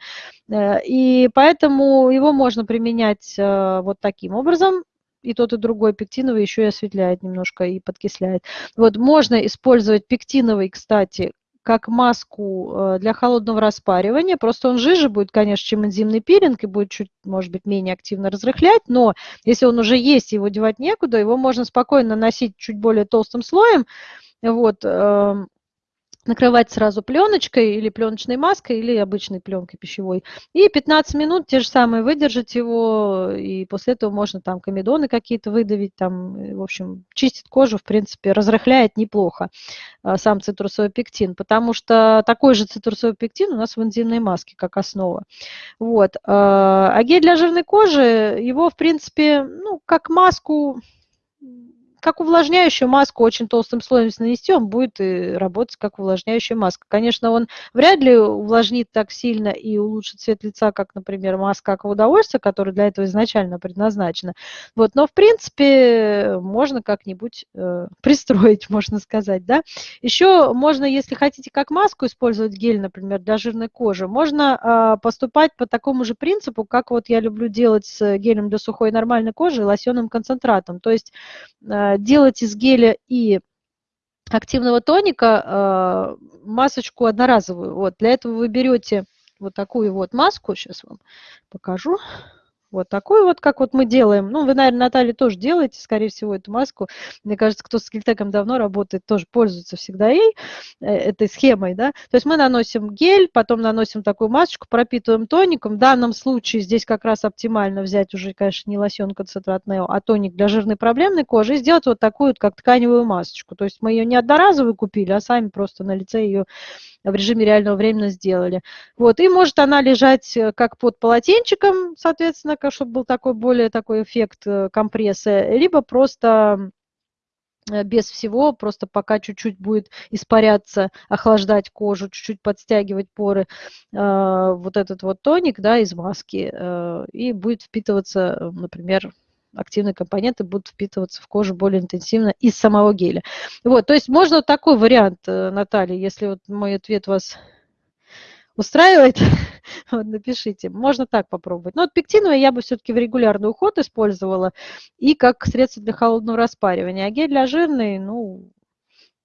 Э, и поэтому его можно применять вот таким образом, и тот, и другой пектиновый еще и осветляет немножко и подкисляет. Вот можно использовать пектиновый, кстати, как маску э, для холодного распаривания. Просто он жиже будет, конечно, чем энзимный пилинг и будет чуть, может быть, менее активно разрыхлять, но если он уже есть, его девать некуда, его можно спокойно наносить чуть более толстым слоем, вот, эм, накрывать сразу пленочкой или пленочной маской, или обычной пленкой пищевой. И 15 минут те же самые выдержать его, и после этого можно там комедоны какие-то выдавить, там, в общем, чистит кожу, в принципе, разрыхляет неплохо а, сам цитрусовый пектин, потому что такой же цитрусовый пектин у нас в энзимной маске, как основа. Вот. А, а гель для жирной кожи, его, в принципе, ну, как маску как увлажняющую маску очень толстым слоем нанести, он будет и работать как увлажняющая маска. Конечно, он вряд ли увлажнит так сильно и улучшит цвет лица, как, например, маска как которая для этого изначально предназначена. Вот, но, в принципе, можно как-нибудь э, пристроить, можно сказать. Да? Еще можно, если хотите как маску использовать гель, например, для жирной кожи, можно э, поступать по такому же принципу, как вот я люблю делать с гелем для сухой нормальной кожи и лосьонным концентратом. То есть э, делать из геля и активного тоника э, масочку одноразовую. Вот, для этого вы берете вот такую вот маску, сейчас вам покажу. Вот такой вот, как вот мы делаем. Ну, вы, наверное, Наталья тоже делаете, скорее всего, эту маску. Мне кажется, кто с Гельтеком давно работает, тоже пользуется всегда ей, э, этой схемой, да. То есть мы наносим гель, потом наносим такую масочку, пропитываем тоником. В данном случае здесь как раз оптимально взять уже, конечно, не лосьон концентрат Нео, а тоник для жирной проблемной кожи и сделать вот такую вот, как тканевую масочку. То есть мы ее не одноразовую купили, а сами просто на лице ее в режиме реального времени сделали. Вот, и может она лежать э, как под полотенчиком, соответственно, чтобы был такой более такой эффект э, компресса, либо просто э, без всего, просто пока чуть-чуть будет испаряться, охлаждать кожу, чуть-чуть подстягивать поры, вот этот вот тоник, да, из маски, и будет впитываться, например, активные компоненты будут впитываться в кожу более интенсивно из самого геля. Вот, то есть можно вот такой вариант, э, Наталья, если вот мой ответ вас устраивает, вот напишите. Можно так попробовать. Но вот пектиновый я бы все-таки в регулярный уход использовала и как средство для холодного распаривания. А гель для жирный, ну,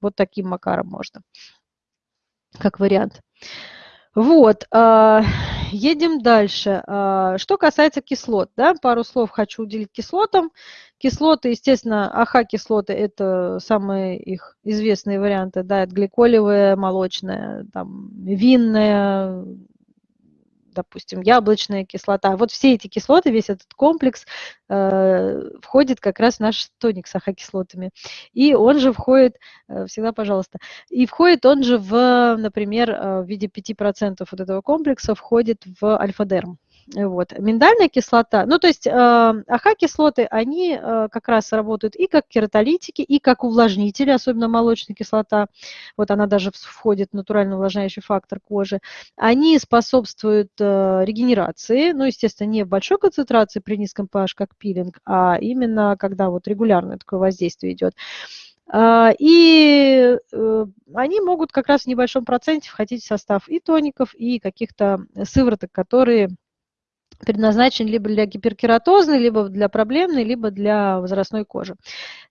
вот таким макаром можно, как вариант. Вот, а, едем дальше. А, что касается кислот, да, пару слов хочу уделить кислотам. Кислоты, естественно, АХ-кислоты – это самые их известные варианты, да, это гликолевая, молочная, там, винная, допустим, яблочная кислота. Вот все эти кислоты, весь этот комплекс э, входит как раз в наш тоник с ахокислотами. И он же входит, э, всегда пожалуйста, и входит он же в, например, э, в виде 5% вот этого комплекса входит в альфа-дерм. Вот. Миндальная кислота, ну то есть э, АХ-кислоты, они э, как раз работают и как кератолитики, и как увлажнители, особенно молочная кислота, вот она даже входит в натурально увлажняющий фактор кожи. Они способствуют э, регенерации, ну естественно не в большой концентрации при низком pH, как пилинг, а именно когда вот регулярное такое воздействие идет. А, и э, они могут как раз в небольшом проценте входить в состав и тоников, и каких-то сывороток, которые предназначен либо для гиперкератозной, либо для проблемной, либо для возрастной кожи.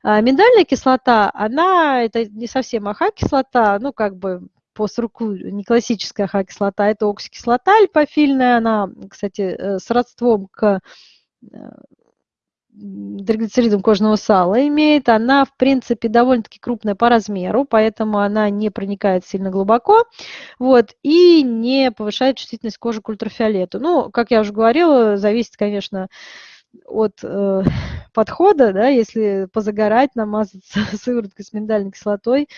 А миндальная кислота, она, это не совсем AHA-кислота, ну, как бы по структуре не классическая AHA-кислота, это оксикислота липофильная, она, кстати, э, с родством к э, триглицеридам кожного сала имеет, она, в принципе, довольно-таки крупная по размеру, поэтому она не проникает сильно глубоко, вот, и не повышает чувствительность кожи к ультрафиолету. Ну, как я уже говорила, зависит, конечно, от э, подхода, да, если позагорать, намазаться сывороткой с миндальной кислотой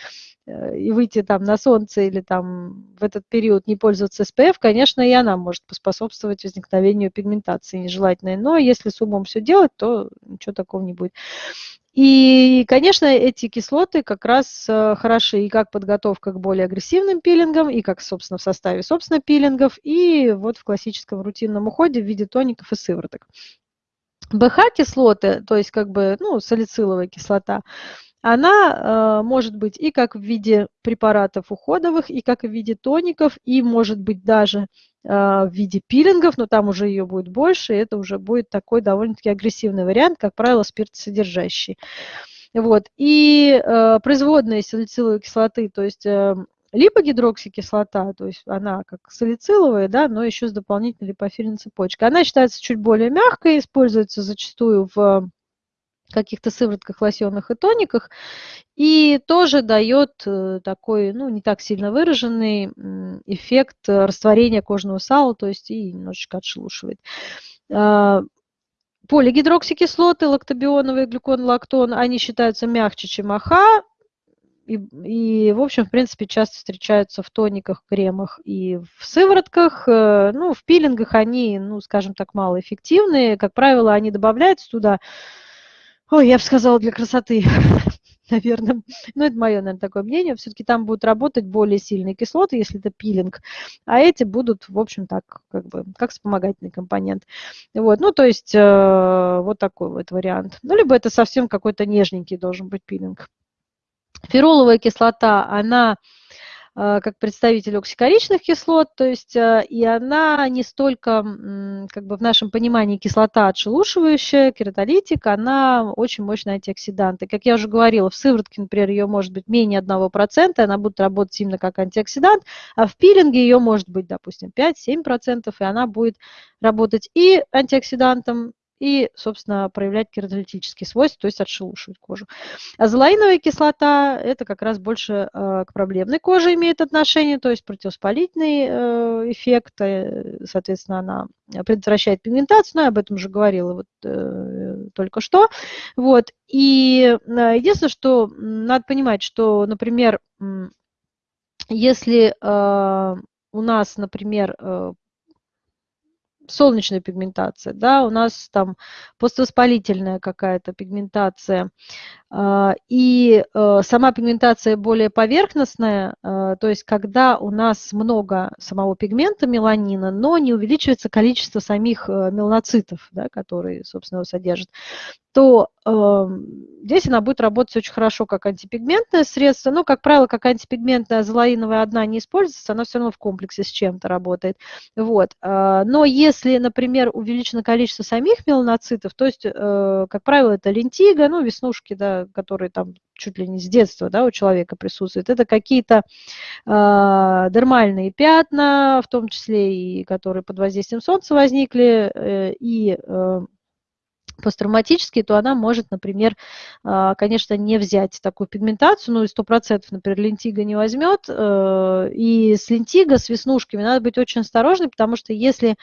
э, и выйти там на солнце или там в этот период не пользоваться SPF, конечно, и она может поспособствовать возникновению пигментации нежелательной. Но если с умом все делать, то ничего такого не будет. И, конечно, эти кислоты как раз э, хороши и как подготовка к более агрессивным пилингам, и как, собственно, в составе, собственно, пилингов, и вот в классическом рутинном уходе в виде тоников и сывороток. БХ-кислоты, то есть как бы, ну, салициловая кислота, она э, может быть и как в виде препаратов уходовых, и как в виде тоников, и может быть даже э, в виде пилингов, но там уже ее будет больше, и это уже будет такой довольно-таки агрессивный вариант, как правило, спиртосодержащий. Вот. И э, производные салициловой кислоты, то есть э, либо гидроксикислота, то есть она как салициловая, да, но еще с дополнительной липофильной цепочкой. Она считается чуть более мягкой, используется зачастую в каких-то сыворотках, лосьонах и тониках, и тоже дает э, такой, ну, не так сильно выраженный эффект растворения кожного сала, то есть и немножечко отшелушивает. А, полигидроксикислоты, лактобионовый глюкон, лактон, они считаются мягче, чем АХ, и, и, в общем, в принципе, часто встречаются в тониках, кремах и в сыворотках. Э, ну, в пилингах они, ну, скажем так, малоэффективные. Как правило, они добавляются туда, ой, я бы сказала, для красоты, наверное. Ну, это мое, наверное, такое мнение. Все-таки там будут работать более сильные кислоты, если это пилинг, а эти будут, в общем, так, как бы, как вспомогательный компонент. Вот, ну, то есть, э, вот такой вот вариант. Ну, либо это совсем какой-то нежненький должен быть пилинг. Фероловая кислота, она э, как представитель оксикоричных кислот, то есть э, и она не столько, как бы в нашем понимании, кислота отшелушивающая, кератолитик, она очень мощный антиоксидант. И, как я уже говорила, в сыворотке, например, ее может быть менее 1%, она будет работать именно как антиоксидант, а в пилинге ее может быть, допустим, 5-7%, и она будет работать и антиоксидантом, и, собственно, проявлять кератолитические свойства, то есть отшелушивать кожу. Азолаиновая кислота – это как раз больше э, к проблемной коже имеет отношение, то есть противоспалительный э, эффект, э, соответственно, она предотвращает пигментацию, но я об этом уже говорила вот только что. Вот. И единственное, что надо понимать, что, например, если у нас, например, солнечная пигментация, да, у нас там поствоспалительная какая-то пигментация, и э, сама пигментация более поверхностная, э, то есть когда у нас много самого пигмента меланина, но не увеличивается количество самих э, меланоцитов, да, которые, собственно, его содержат, то э, здесь она будет работать очень хорошо как антипигментное средство. Но, как правило, как антипигментная азолаиновая одна не используется, она все равно в комплексе с чем-то работает. Вот. Но если, например, увеличено количество самих меланоцитов, то есть, как правило, это лентига, ну, веснушки, да, которые там чуть ли не с детства да, у человека присутствуют, это какие-то э, дермальные пятна, в том числе и которые под воздействием солнца возникли, э, и э, посттравматические, то она может, например, конечно, не взять такую пигментацию, ну и 100%, например, лентига не возьмет. И с лентиго, с веснушками надо быть очень осторожным, потому что если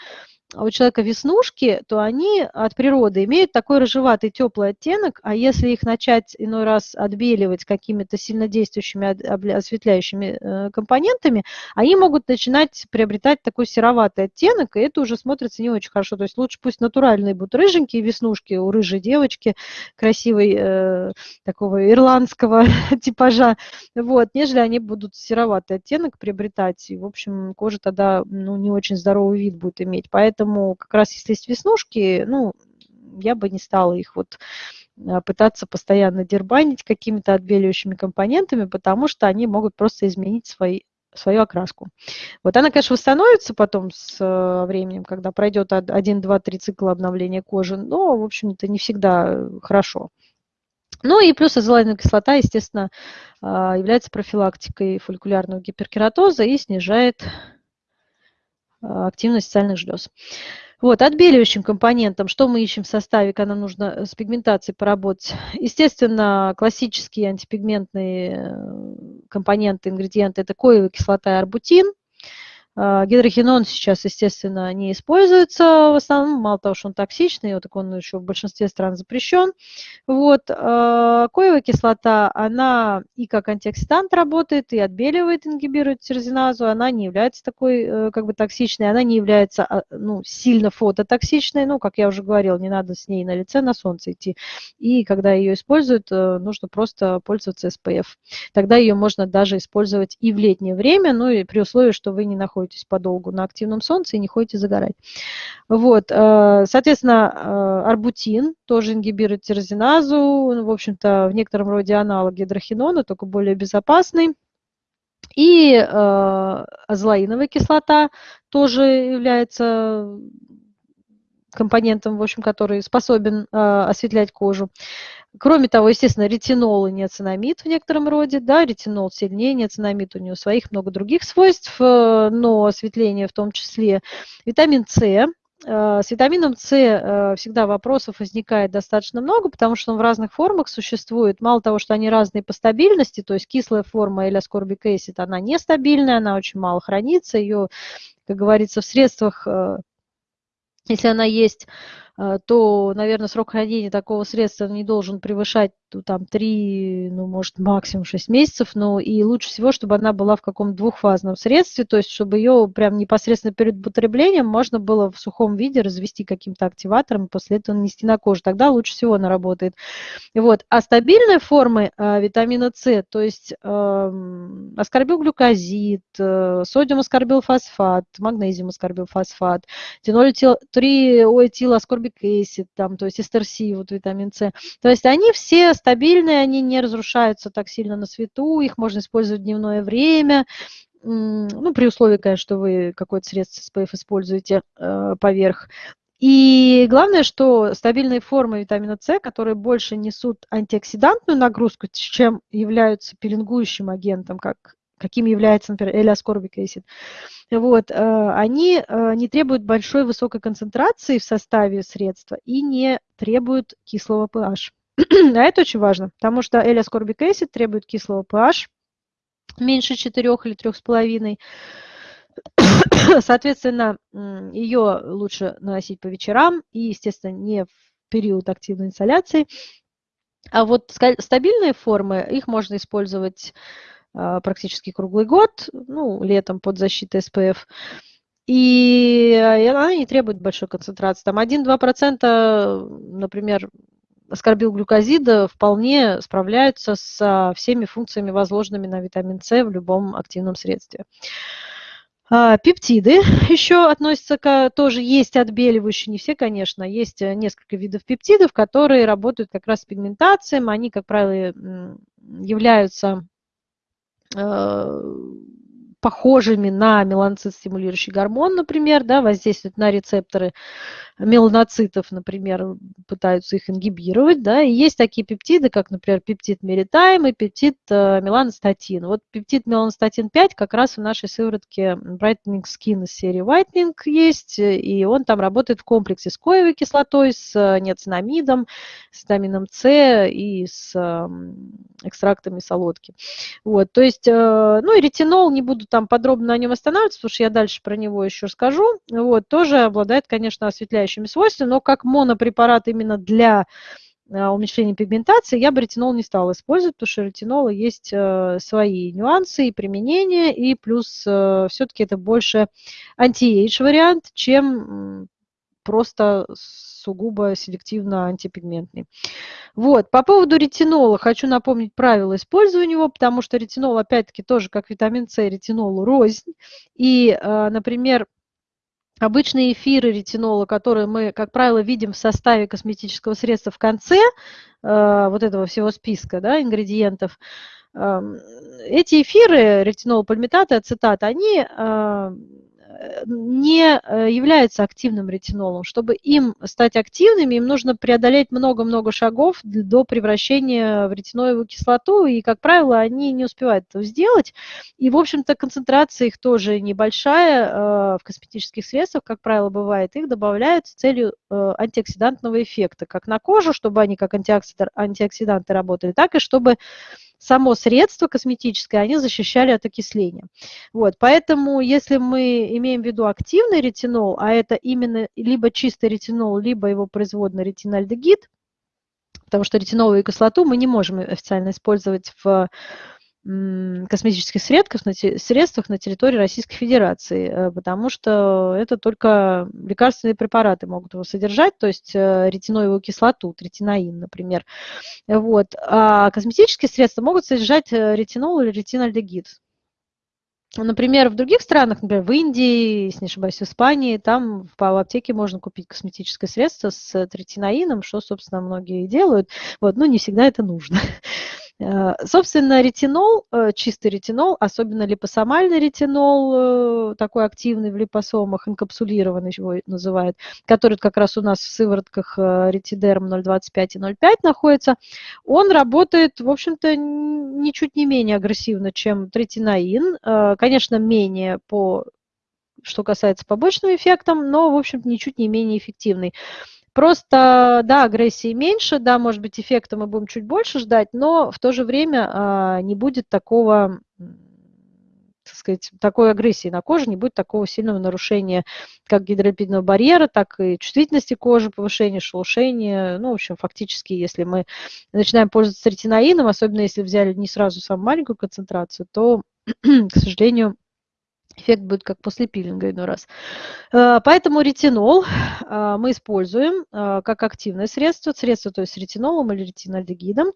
а у человека веснушки, то они от природы имеют такой рыжеватый теплый оттенок, а если их начать иной раз отбеливать какими-то сильнодействующими осветляющими э, компонентами, они могут начинать приобретать такой сероватый оттенок, и это уже смотрится не очень хорошо. То есть лучше пусть натуральные будут рыженькие веснушки у рыжей девочки, красивой, э, такого ирландского типажа, вот, нежели они будут сероватый оттенок приобретать, и, в общем, кожа тогда ну, не очень здоровый вид будет иметь. Поэтому Поэтому как раз если есть веснушки, ну, я бы не стала их вот а, пытаться постоянно дербанить какими-то отбеливающими компонентами, потому что они могут просто изменить свои, свою окраску. Вот она, конечно, восстановится потом с э, временем, когда пройдет 1, 2, 3 цикла обновления кожи, но, в общем, это не всегда хорошо. Ну и плюс азолаиновая кислота, естественно, а, является профилактикой фолликулярного гиперкератоза и снижает а, активность сальных желез. Вот, отбеливающим компонентом, что мы ищем в составе, когда нужно с пигментацией поработать? Естественно, классические антипигментные э, компоненты, ингредиенты – это коевая кислота и арбутин – а, гидрохинон сейчас, естественно, не используется в основном, мало того, что он токсичный, вот так он еще в большинстве стран запрещен. Вот. А, коевая кислота, она и как антиоксидант работает, и отбеливает, ингибирует тирозиназу, она не является такой э, как бы токсичной, она не является а, ну, сильно фототоксичной, ну, как я уже говорила, не надо с ней на лице на солнце идти. И когда ее используют, э, нужно просто пользоваться SPF. Тогда ее можно даже использовать и в летнее время, ну и при условии, что вы не находитесь находитесь подолгу на активном солнце и не ходите загорать. Вот, э, соответственно, э, арбутин тоже ингибирует тирозиназу, в общем-то, в некотором роде аналог гидрохинона, только более безопасный. И э, кислота тоже является компонентом, в общем, который способен э, осветлять кожу. Кроме того, естественно, ретинол и неоцинамид в некотором роде, да, ретинол сильнее, неоцинамид у него своих много других свойств, э, но осветление в том числе. Витамин С, Э, с витамином С э, всегда вопросов возникает достаточно много, потому что он в разных формах существует. Мало того, что они разные по стабильности, то есть кислая форма или аскорбик acid, она нестабильная, она очень мало хранится, ее, как говорится, в средствах, если она есть, то, наверное, срок хранения такого средства не должен превышать там 3, ну, может, максимум 6 месяцев, но и лучше всего, чтобы она была в каком-то двухфазном средстве, то есть чтобы ее прям непосредственно перед употреблением можно было в сухом виде развести каким-то активатором и после этого нанести на кожу. Тогда лучше всего она работает. Вот. А стабильные формы э, витамина С, то есть э, аскорбилглюкозид, э, содиум аскорбилфосфат, магнезиум аскорбилфосфат, триноэтиласкорбик acid, там, то есть эстерси, вот витамин С. То есть они все стабильные, они не разрушаются так сильно на свету, их можно использовать в дневное время, ну, при условии, конечно, что вы какое-то средство SPF используете э, поверх. И главное, что стабильные формы витамина С, которые больше несут антиоксидантную нагрузку, чем являются пеленгующим агентом, как, каким является, например, элиаскорбик acid, вот, э, они э, не требуют большой высокой концентрации в составе средства и не требуют кислого pH. а это очень важно, потому что L-ascorbic acid требует кислого pH меньше 4 или 3,5. Соответственно, ее лучше наносить по вечерам и, естественно, не в период активной инсоляции. А вот стабильные формы, их можно использовать а, практически круглый год, ну, летом под защитой SPF. И она не требует большой концентрации. Там 1-2%, например, аскорбилглюкозида вполне справляются со всеми функциями, возложенными на витамин С в любом активном средстве. А, пептиды еще относятся к, тоже есть отбеливающие, не все, конечно, есть э, несколько видов пептидов, которые работают как раз с пигментацией, они, как правило, являются э, похожими на меланоцит-стимулирующий гормон, например, да, воздействуют на рецепторы меланоцитов, например, пытаются их ингибировать, да, и есть такие пептиды, как, например, пептид меритайм и пептид э, меланостатин. Вот пептид меланостатин 5 как раз в нашей сыворотке Brightening Skin из серии Whitening есть, и он там работает в комплексе с коевой кислотой, с э, неоцинамидом, с витамином С и с экстрактами солодки. Вот, то есть, э, ну и ретинол, не буду там подробно на нем останавливаться, потому что я дальше про него еще скажу, вот, тоже обладает, конечно, осветляющим расширяющими свойствами, но как монопрепарат именно для э, уменьшения пигментации я бы ретинол не стала использовать, потому что ретинола есть э, свои нюансы и применения, и плюс э, все-таки это больше anti-age вариант, чем просто сугубо селективно антипигментный. Вот, по поводу ретинола хочу напомнить правила использования его, потому что ретинол, опять-таки, тоже как витамин С, ретинол рознь. И, например, обычные эфиры ретинола, которые мы, как правило, видим в составе косметического средства в конце э, вот этого всего списка да, ингредиентов, э, эти эфиры, ретинол, пальмитат и ацетат, они э, не э, являются активным ретинолом. Чтобы им стать активными, им нужно преодолеть много-много шагов до превращения в ретиноевую кислоту, и, как правило, они не успевают этого сделать. И, в общем-то, концентрация их тоже небольшая э, в косметических средствах, как правило, бывает. Их добавляют с целью э, антиоксидантного эффекта, как на кожу, чтобы они как антиоксиданты работали, так и чтобы само средство косметическое, они защищали от окисления. Вот, поэтому, если мы имеем в виду активный ретинол, а это именно либо чистый ретинол, либо его производный ретинальдегид, потому что ретиноловую кислоту мы не можем официально использовать в косметических средствах на, средствах на территории Российской Федерации, э, потому что это только лекарственные препараты могут его содержать, то есть э, ретиноевую кислоту, ретиноин, например. Вот. А косметические средства могут содержать э, ретинол или ретинальдегид. Например, в других странах, например, в Индии, если не ошибаюсь, в Испании, там в аптеке можно купить косметическое средство с третинаином, что, собственно, многие делают. Вот, но не всегда это нужно. Э, собственно, ретинол, э, чистый ретинол, особенно липосомальный ретинол, э, такой активный в липосомах, инкапсулированный его называют, который как раз у нас в сыворотках ретидерм 0,25 и 0,5 находится, он работает, в общем-то, ничуть не менее агрессивно, чем третинаин, конечно, менее по что касается побочным эффектом, но, в общем ничуть не менее эффективный. Просто, да, агрессии меньше, да, может быть, эффекта мы будем чуть больше ждать, но в то же время а, не будет такого так сказать, такой агрессии на коже, не будет такого сильного нарушения как гидролипидного барьера, так и чувствительности кожи, повышения шелушения. Ну, в общем, фактически, если мы начинаем пользоваться ретиноином, особенно если взяли не сразу самую маленькую концентрацию, то, к сожалению, эффект будет как после пилинга иной раз. Э, поэтому ретинол э, мы используем э, как активное средство, средство то есть с ретинолом или ретинальдегидом.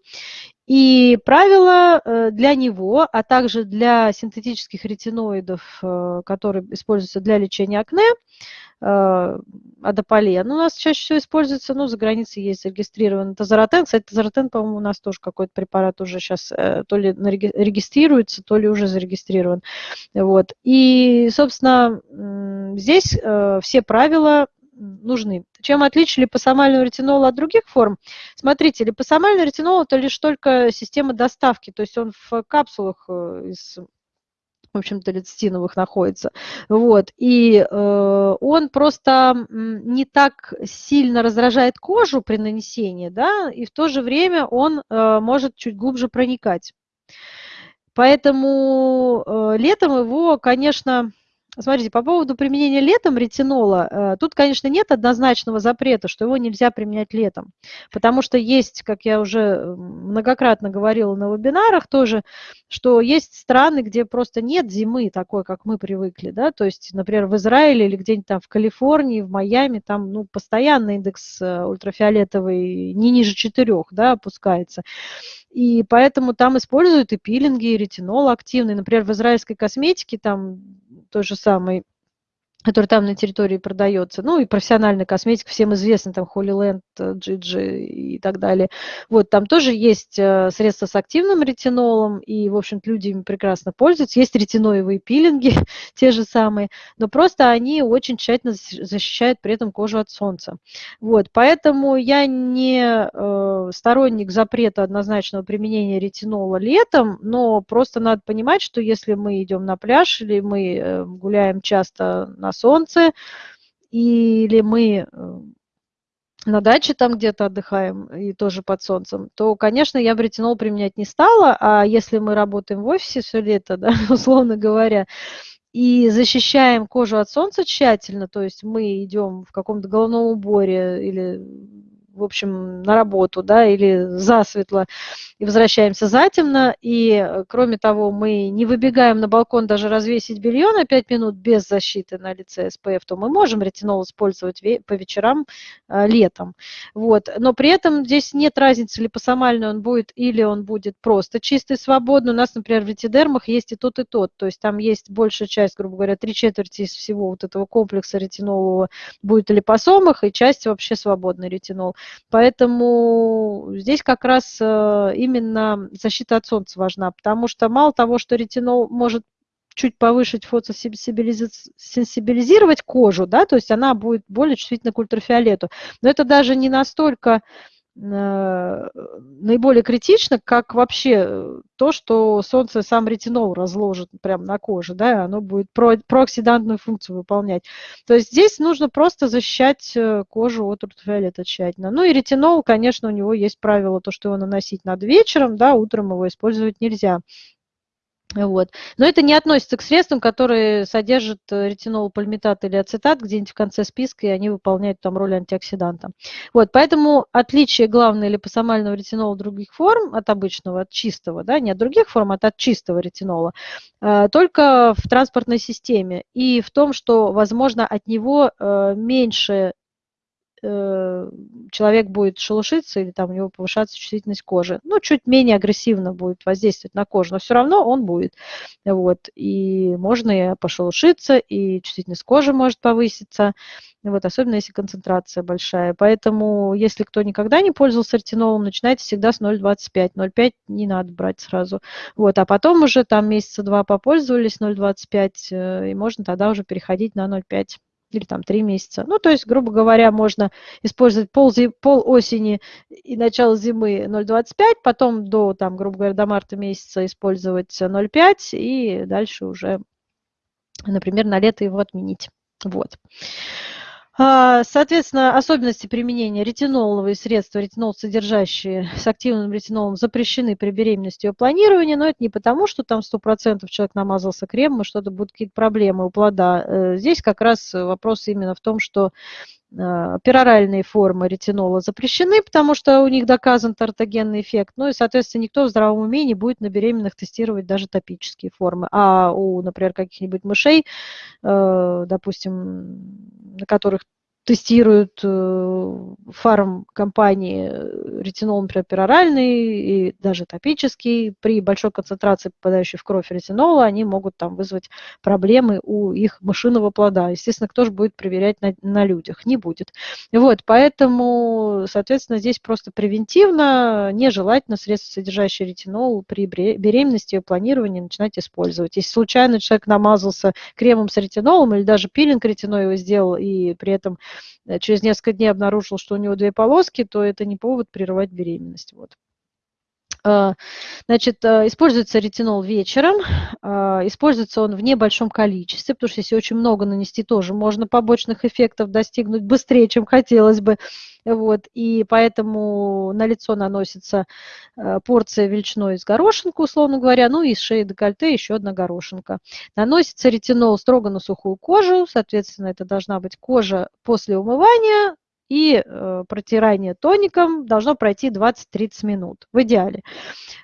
И правило для него, а также для синтетических ретиноидов, которые используются для лечения акне, Э, адополен у нас чаще всего используется, ну, за границей есть зарегистрирован тазоротен. Кстати, тазоротен, по-моему, у нас тоже какой-то препарат уже сейчас э, то ли регистрируется, то ли уже зарегистрирован. Вот. И, собственно, здесь э, все правила нужны. Чем отличие липосомального ретинола от других форм? Смотрите, липосомальный ретинол – это лишь только система доставки, то есть он в капсулах из в общем-то, лецитиновых находится. Вот. И э, он просто не так сильно раздражает кожу при нанесении, да, и в то же время он э, может чуть глубже проникать. Поэтому э, летом его, конечно, Смотрите, по поводу применения летом ретинола, э, тут, конечно, нет однозначного запрета, что его нельзя применять летом, потому что есть, как я уже многократно говорила на вебинарах тоже, что есть страны, где просто нет зимы такой, как мы привыкли, да, то есть, например, в Израиле или где-нибудь там в Калифорнии, в Майами, там, ну, постоянно индекс э, ультрафиолетовый не ниже 4, да, опускается. И поэтому там используют и пилинги, и ретинол активный. Например, в израильской косметике там той же самой который там на территории продается, ну и профессиональная косметика, всем известна, там Holy Land, Gigi и так далее. Вот, там тоже есть э, средства с активным ретинолом, и, в общем-то, люди ими прекрасно пользуются. Есть ретиноевые пилинги, те же самые, но просто они очень тщательно защищают при этом кожу от солнца. Вот, поэтому я не э, сторонник запрета однозначного применения ретинола летом, но просто надо понимать, что если мы идем на пляж или мы э, гуляем часто на на солнце, или мы э, на даче там где-то отдыхаем и тоже под солнцем, то, конечно, я бы ретинол применять не стала, а если мы работаем в офисе все лето, да, условно говоря, и защищаем кожу от солнца тщательно, то есть мы идем в каком-то головном уборе или в общем, на работу, да, или засветло, и возвращаемся затемно, и, э, кроме того, мы не выбегаем на балкон даже развесить белье на 5 минут без защиты на лице SPF, то мы можем ретинол использовать по вечерам а, летом. Вот. Но при этом здесь нет разницы, липосомальный он будет или он будет просто чистый, свободный. У нас, например, в ретидермах есть и тот, и тот. То есть там есть большая часть, грубо говоря, три четверти из всего вот этого комплекса ретинолового будет в липосомах, и часть вообще свободный ретинол. Поэтому здесь как раз э, именно защита от солнца важна, потому что мало того, что ретинол может чуть повышить фотосенсибилизировать кожу, да, то есть она будет более чувствительна к ультрафиолету. Но это даже не настолько наиболее критично, как вообще э, то, что солнце сам ретинол разложит прямо на коже, да, оно будет про, прооксидантную функцию выполнять. То есть здесь нужно просто защищать э, кожу от ультрафиолета тщательно. Ну и ретинол, конечно, у него есть правило, то, что его наносить надо вечером, да, утром его использовать нельзя. Вот. Но это не относится к средствам, которые содержат э, ретинол, пальмитат или ацетат где-нибудь в конце списка, и они выполняют там роль антиоксиданта. Вот, поэтому отличие главное липосомального ретинола других форм от обычного, от чистого, да, не от других форм, а от чистого ретинола, э, только в транспортной системе и в том, что, возможно, от него э, меньше Э, человек будет шелушиться или там у него повышаться чувствительность кожи. Ну, чуть менее агрессивно будет воздействовать на кожу, но все равно он будет. Вот. И можно и пошелушиться, и чувствительность кожи может повыситься, вот, особенно если концентрация большая. Поэтому, если кто никогда не пользовался ретинолом, начинайте всегда с 0,25. 0,5 не надо брать сразу. Вот, а потом уже там месяца два попользовались 0,25, э, и можно тогда уже переходить на 0,5 или там три месяца. Ну, то есть, грубо говоря, можно использовать пол, пол осени и начало зимы 0,25, потом до, там, грубо говоря, до марта месяца использовать 0,5 и дальше уже например, на лето его отменить. Вот. А, соответственно, особенности применения ретиноловые средства, ретинол содержащие с активным ретинолом, запрещены при беременности и планировании, но это не потому, что там 100% человек намазался кремом, и что-то будут какие-то проблемы у плода. Э, здесь как раз вопрос именно в том, что пероральные формы ретинола запрещены, потому что у них доказан тортогенный эффект. Ну и, соответственно, никто в здравом уме не будет на беременных тестировать даже топические формы. А у, например, каких-нибудь мышей, э, допустим, на которых тестируют э, фармкомпании э, ретинол, например, пероральный и даже топический. При большой концентрации попадающей в кровь ретинола они могут там вызвать проблемы у их мышиного плода. Естественно, кто же будет проверять на, на людях? Не будет. Вот, поэтому, соответственно, здесь просто превентивно нежелательно средства, содержащие ретинол, при беременности и планировании начинать использовать. Если случайно человек намазался кремом с ретинолом или даже пилинг ретинола сделал и при этом через несколько дней обнаружил, что у него две полоски, то это не повод прерывать беременность. Вот. А, значит, э, используется ретинол вечером, а, используется он в небольшом количестве, потому что если очень много нанести, тоже можно побочных эффектов достигнуть быстрее, чем хотелось бы. Вот, и поэтому на лицо наносится порция величиной из горошинку, условно говоря, ну и с шеи декольте еще одна горошинка. Наносится ретинол строго на сухую кожу, соответственно, это должна быть кожа после умывания, и э, протирание тоником должно пройти 20-30 минут в идеале.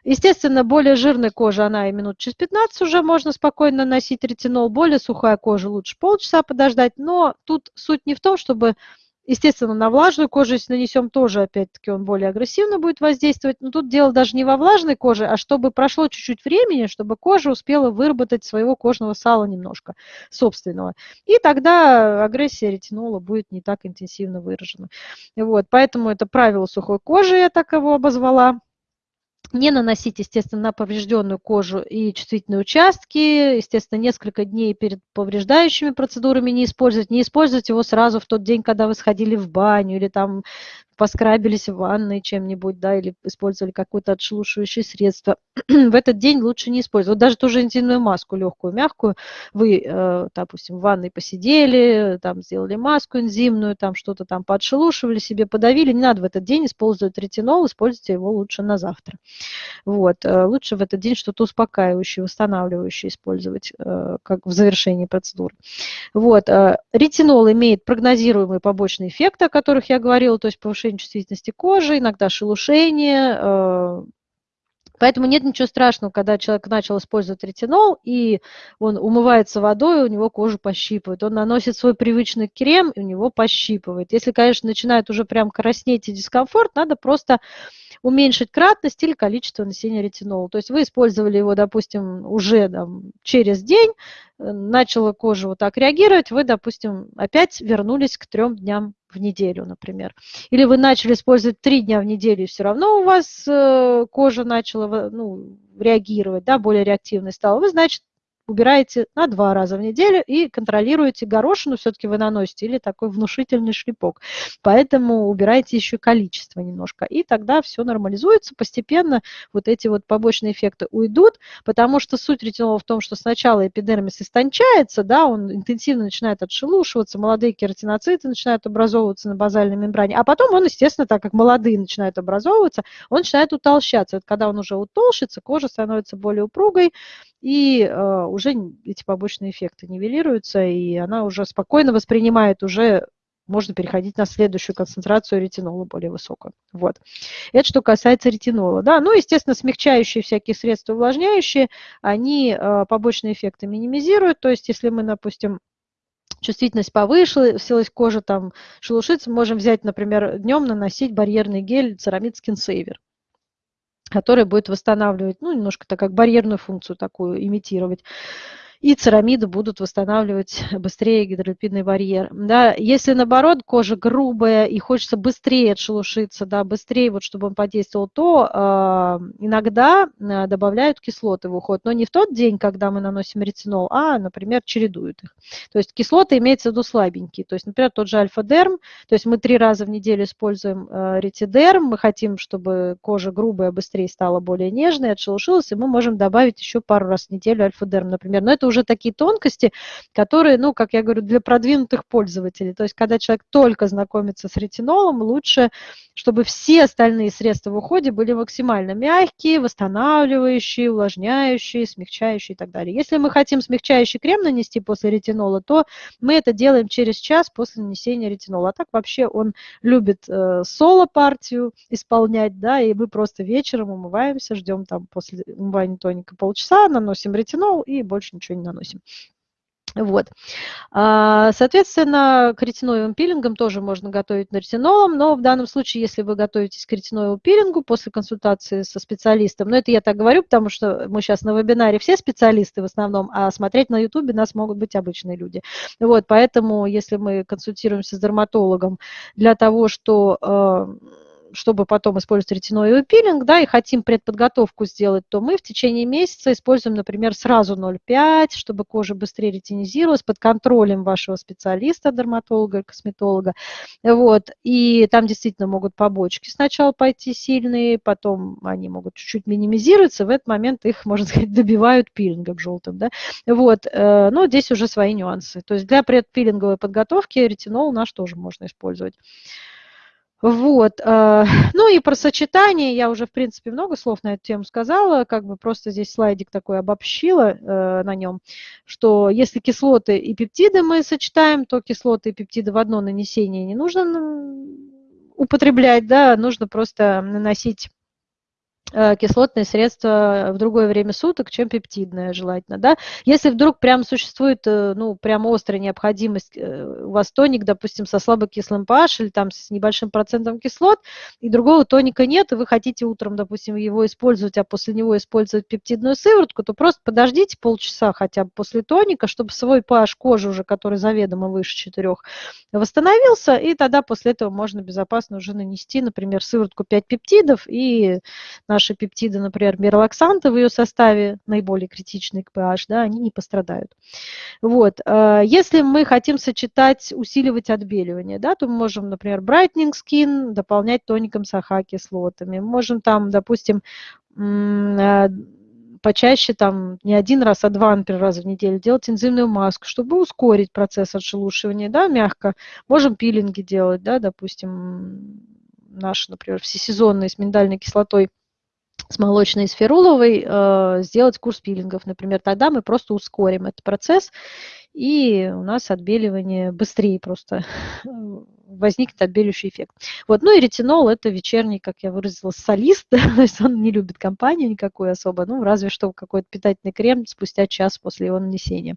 Естественно, более жирная кожа, она и минут через 15 уже можно спокойно носить ретинол, более сухая кожа лучше полчаса подождать, но тут суть не в том, чтобы Естественно, на влажную кожу, если нанесем, тоже, опять-таки, он более агрессивно будет воздействовать. Но тут дело даже не во влажной коже, а чтобы прошло чуть-чуть времени, чтобы кожа успела выработать своего кожного сала немножко собственного. И тогда агрессия ретинола будет не так интенсивно выражена. Вот, поэтому это правило сухой кожи, я так его обозвала не наносить, естественно, на поврежденную кожу и чувствительные участки. Естественно, несколько дней перед повреждающими процедурами не использовать. Не использовать его сразу в тот день, когда вы сходили в баню или там поскрабились в ванной чем-нибудь, да, или использовали какое-то отшелушивающее средство. в этот день лучше не использовать. Даже ту же интимную маску, легкую, мягкую, вы, э, допустим, в ванной посидели, там сделали маску энзимную, там что-то там подшелушивали себе, подавили, не надо в этот день использовать ретинол, используйте его лучше на завтра. Вот. Э, лучше в этот день что-то успокаивающее, восстанавливающее использовать, э, как в завершении процедуры. Вот. Ретинол имеет прогнозируемые побочные эффекты, о которых я говорила, то есть повышение чувствительности кожи, иногда шелушение, Поэтому нет ничего страшного, когда человек начал использовать ретинол, и он умывается водой, у него кожу пощипывает. Он наносит свой привычный крем, и у него пощипывает. Если, конечно, начинает уже прям краснеть и дискомфорт, надо просто уменьшить кратность или количество нанесения ретинола. То есть вы использовали его, допустим, уже там, через день, э, начала кожа вот так реагировать, вы, допустим, опять вернулись к трем дням в неделю, например. Или вы начали использовать три дня в неделю, и все равно у вас э, кожа начала ну, реагировать, да, более реактивной стала. Вы, значит, убираете на два раза в неделю и контролируете горошину, все-таки вы наносите, или такой внушительный шлепок. Поэтому убирайте еще количество немножко, и тогда все нормализуется, постепенно вот эти вот побочные эффекты уйдут, потому что суть ретинола в том, что сначала эпидермис истончается, да, он интенсивно начинает отшелушиваться, молодые кератиноциты начинают образовываться на базальной мембране, а потом он, естественно, так как молодые начинают образовываться, он начинает утолщаться. Это когда он уже утолщится, кожа становится более упругой, и э, уже эти побочные эффекты нивелируются, и она уже спокойно воспринимает уже можно переходить на следующую концентрацию ретинола более высокую. Вот. Это что касается ретинола. Да? Ну, естественно, смягчающие всякие средства, увлажняющие, они э, побочные эффекты минимизируют. То есть, если мы, допустим, чувствительность повысилась, кожа там шелушится, можем взять, например, днем наносить барьерный гель Ceramid Skin Saver который будет восстанавливать, ну, немножко так как барьерную функцию такую имитировать и церамиды будут восстанавливать быстрее гидролипидный барьер. Да, если наоборот кожа грубая и хочется быстрее отшелушиться, да, быстрее, вот, чтобы он подействовал, то э, иногда э, добавляют кислоты в уход, но не в тот день, когда мы наносим ретинол, а, например, чередуют их. То есть кислоты имеется в виду слабенькие, то есть, например, тот же альфа-дерм, то есть мы три раза в неделю используем э, ретидерм, мы хотим, чтобы кожа грубая быстрее стала более нежной, отшелушилась, и мы можем добавить еще пару раз в неделю альфа-дерм, например, но это уже уже такие тонкости, которые, ну, как я говорю, для продвинутых пользователей. То есть, когда человек только знакомится с ретинолом, лучше, чтобы все остальные средства в уходе были максимально мягкие, восстанавливающие, увлажняющие, смягчающие и так далее. Если мы хотим смягчающий крем нанести после ретинола, то мы это делаем через час после нанесения ретинола. А так вообще он любит э, соло-партию исполнять, да, и мы просто вечером умываемся, ждем там после умывания тоника полчаса, наносим ретинол и больше ничего не наносим. Вот. А, соответственно, к ретиноевым пилингам тоже можно готовить на ретинолом, но в данном случае, если вы готовитесь к ретиноевому пилингу после консультации со специалистом, ну это я так говорю, потому что мы сейчас на вебинаре все специалисты в основном, а смотреть на ютубе нас могут быть обычные люди. Вот, поэтому, если мы консультируемся с дерматологом для того, что а, чтобы потом использовать ретиноидный пилинг, да, и хотим предподготовку сделать, то мы в течение месяца используем, например, сразу 0,5, чтобы кожа быстрее ретинизировалась под контролем вашего специалиста, дерматолога, косметолога. Вот. И там действительно могут побочки сначала пойти сильные, потом они могут чуть-чуть минимизироваться, в этот момент их, можно сказать, добивают пилингом желтым. Да? Вот. Э, но здесь уже свои нюансы. То есть для предпилинговой подготовки ретинол наш тоже можно использовать. Вот. Э, ну и про сочетание я уже, в принципе, много слов на эту тему сказала, как бы просто здесь слайдик такой обобщила э, на нем, что если кислоты и пептиды мы сочетаем, то кислоты и пептиды в одно нанесение не нужно употреблять, да, нужно просто наносить Э, кислотные средства в другое время суток, чем пептидное желательно. Да? Если вдруг прям существует э, ну, прям острая необходимость, э, у вас тоник, допустим, со слабокислым pH или там с небольшим процентом кислот, и другого тоника нет, и вы хотите утром, допустим, его использовать, а после него использовать пептидную сыворотку, то просто подождите полчаса хотя бы после тоника, чтобы свой pH кожи уже, который заведомо выше 4, восстановился, и тогда после этого можно безопасно уже нанести, например, сыворотку 5 пептидов и наши пептиды, например, миролаксанты в ее составе, наиболее критичные к pH, да, они не пострадают. Вот. Э, если мы хотим сочетать, усиливать отбеливание, да, то мы можем, например, brightening skin дополнять тоником с АХ-кислотами. Мы можем там, допустим, э, почаще, там, не один раз, а два, например, раза в неделю делать энзимную маску, чтобы ускорить процесс отшелушивания, да, мягко. Можем пилинги делать, да, допустим, наши, например, всесезонные с миндальной кислотой с молочной сферуловой э, сделать курс пилингов, например, тогда мы просто ускорим этот процесс, и у нас отбеливание быстрее просто возникнет отбеливающий эффект. Вот. Ну и ретинол – это вечерний, как я выразила, солист, то есть он не любит компанию никакую особо, ну разве что какой-то питательный крем спустя час после его нанесения.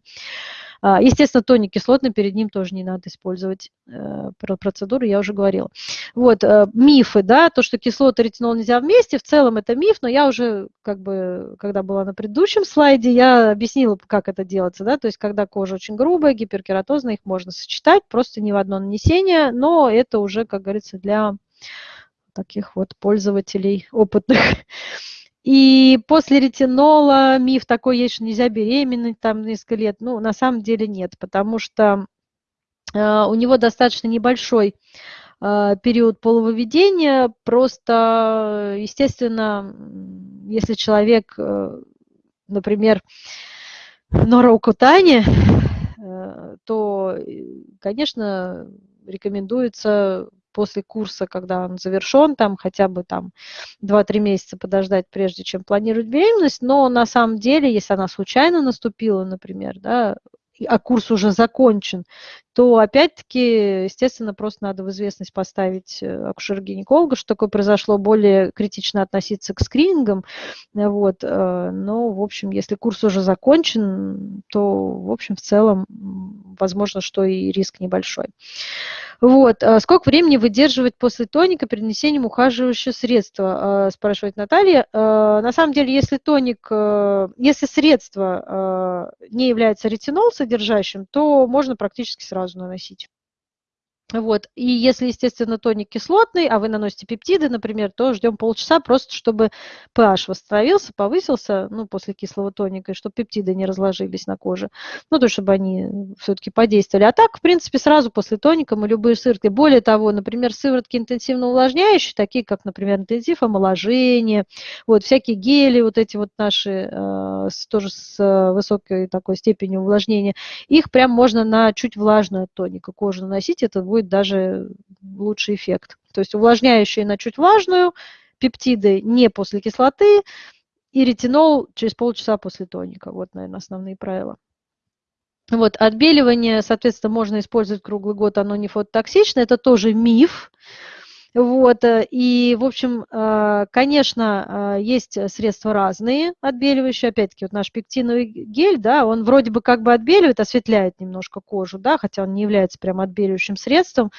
Естественно, тоник кислотный перед ним тоже не надо использовать. Э, про процедуру я уже говорила. Вот, э, мифы, да, то, что кислоты и ретинол нельзя вместе, в целом это миф, но я уже, как бы, когда была на предыдущем слайде, я объяснила, как это делается, да, то есть когда кожа очень грубая, гиперкератозная, их можно сочетать, просто не в одно нанесение, но это уже, как говорится, для таких вот пользователей опытных. И после ретинола миф такой есть, что нельзя беременеть там несколько лет. Ну, на самом деле нет, потому что э, у него достаточно небольшой э, период полововедения. Просто, естественно, если человек, э, например, нораукутане, э, то, э, конечно, рекомендуется после курса, когда он завершен, там хотя бы там 2-3 месяца подождать, прежде чем планировать беременность, но на самом деле, если она случайно наступила, например, да, а курс уже закончен, то опять-таки, естественно, просто надо в известность поставить э, акушер-гинеколога, что такое произошло, более критично относиться к скринингам. Вот. Э, но, в общем, если курс уже закончен, то, в общем, в целом, возможно, что и риск небольшой. Вот. Сколько времени выдерживать после тоника перед нанесением ухаживающего средства, спрашивает Наталья. На самом деле, если тоник, э, если средство не является ретинол содержащим, то можно практически сразу наносить. Вот. И если, естественно, тоник кислотный, а вы наносите пептиды, например, то ждем полчаса просто, чтобы pH восстановился, повысился, ну, после кислого тоника, и чтобы пептиды не разложились на коже. Ну, то, чтобы они все-таки подействовали. А так, в принципе, сразу после тоника мы любые сыворотки. Более того, например, сыворотки интенсивно увлажняющие, такие как, например, интенсив омоложения, вот, всякие гели, вот эти вот наши, э, тоже с э, высокой такой степенью увлажнения, их прям можно на чуть влажную тоника кожу наносить, это будет будет даже лучший эффект. То есть увлажняющие на чуть влажную, пептиды не после кислоты и ретинол через полчаса после тоника. Вот, наверное, основные правила. Вот, отбеливание, соответственно, можно использовать круглый год, оно не фототоксично, это тоже миф. Вот, э, и, в общем, э, конечно, э, есть средства разные отбеливающие. Опять-таки, вот наш пектиновый гель, да, он вроде бы как бы отбеливает, осветляет немножко кожу, да, хотя он не является прям отбеливающим средством.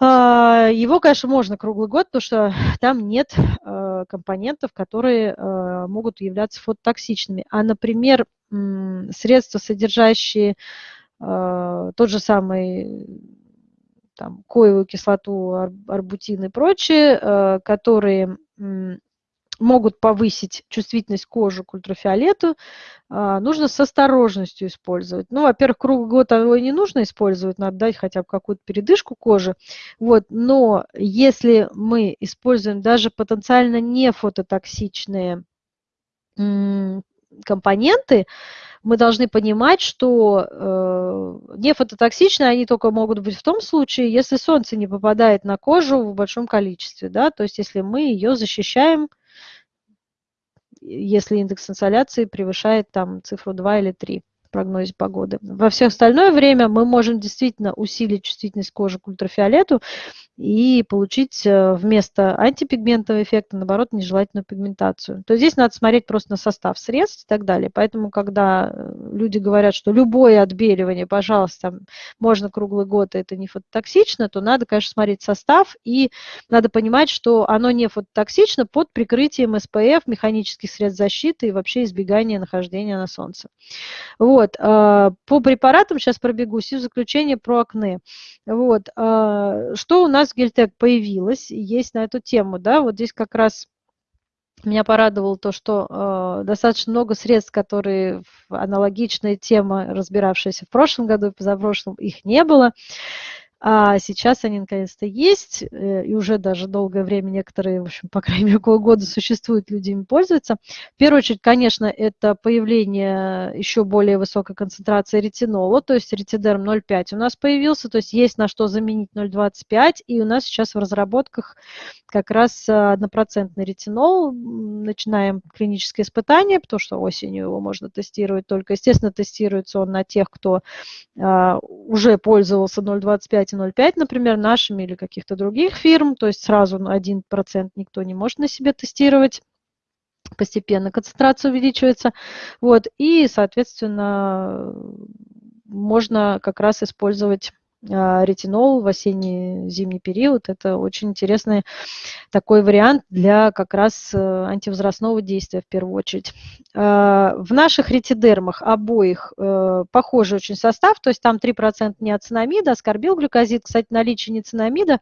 А, его, конечно, можно круглый год, потому что там нет компонентов, которые могут являться фототоксичными. А, например, средства, содержащие тот же самый там, коевую кислоту, арбутин и прочее, э, которые могут повысить чувствительность кожи к ультрафиолету, а, нужно с осторожностью использовать. Ну, во-первых, круглый год его не нужно использовать, надо дать хотя бы какую-то передышку кожи. Вот. Но если мы используем даже потенциально не фототоксичные компоненты, мы должны понимать, что э, нефототоксичные они только могут быть в том случае, если солнце не попадает на кожу в большом количестве, да, то есть если мы ее защищаем, если индекс инсоляции превышает там цифру 2 или 3 в прогнозе погоды. Во все остальное время мы можем действительно усилить чувствительность кожи к ультрафиолету и получить э, вместо антипигментного эффекта, наоборот, нежелательную пигментацию. То есть здесь надо смотреть просто на состав средств и так далее. Поэтому, когда э, люди говорят, что любое отбеливание, пожалуйста, можно круглый год, это не фототоксично, то надо, конечно, смотреть состав, и надо понимать, что оно не фототоксично под прикрытием SPF, механических средств защиты и вообще избегания нахождения на солнце. Вот. Э, по препаратам сейчас пробегусь и в заключение про акне. Вот. Что у нас нас Гельтек появилась, есть на эту тему, да, вот здесь как раз меня порадовало то, что э, достаточно много средств, которые аналогичная тема, разбиравшаяся в прошлом году и позапрошлом, их не было. А сейчас они наконец-то есть, э, и уже даже долгое время некоторые, в общем, по крайней мере, около года существуют, люди ими пользуются. В первую очередь, конечно, это появление еще более высокой концентрации ретинола, то есть ретидерм 0,5 у нас появился, то есть есть на что заменить 0,25, и у нас сейчас в разработках как раз однопроцентный ретинол. Начинаем клиническое испытание, потому что осенью его можно тестировать только. Естественно, тестируется он на тех, кто а, уже пользовался 0,25 0,5, например, нашими или каких-то других фирм, то есть сразу 1% никто не может на себе тестировать. Постепенно концентрация увеличивается. Вот, и, соответственно, можно как раз использовать ретинол в осенне-зимний период. Это очень интересный такой вариант для как раз э, антивозрастного действия в первую очередь. А, в наших ретидермах обоих э, похожий очень состав, то есть там 3% неоцинамида, аскорбилглюкозид, кстати, наличие неоцинамида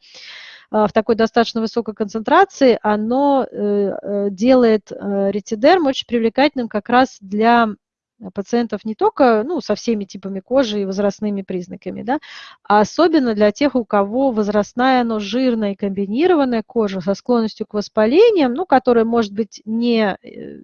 а, в такой достаточно высокой концентрации, оно э, делает ретидерм очень привлекательным как раз для пациентов не только ну, со всеми типами кожи и возрастными признаками, да, а особенно для тех, у кого возрастная, но жирная и комбинированная кожа со склонностью к воспалениям, ну, которая может быть не э,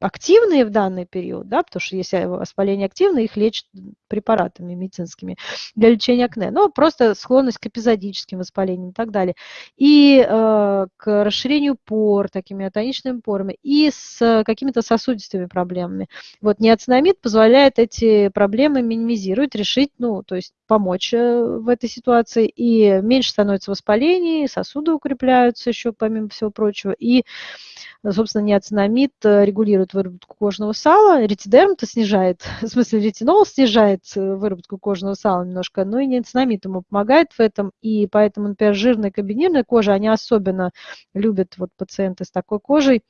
активные в данный период, да, потому что если воспаление активное, их лечат препаратами медицинскими для лечения акне, но просто склонность к эпизодическим воспалениям и так далее. И э, к расширению пор, такими атоничными порами, и с какими-то сосудистыми проблемами. Вот неоцинамид позволяет эти проблемы минимизировать, решить, ну, то есть помочь э, в этой ситуации, и меньше становится воспалений, сосуды укрепляются еще, помимо всего прочего, и собственно, неоцинамид э, регулирует выработку кожного сала, ретидерм-то снижает, в смысле ретинол снижает э, выработку кожного сала немножко, но и неоцинамид ему помогает в этом, и поэтому, например, жирная комбинированная кожа, они особенно любят вот пациенты с такой кожей,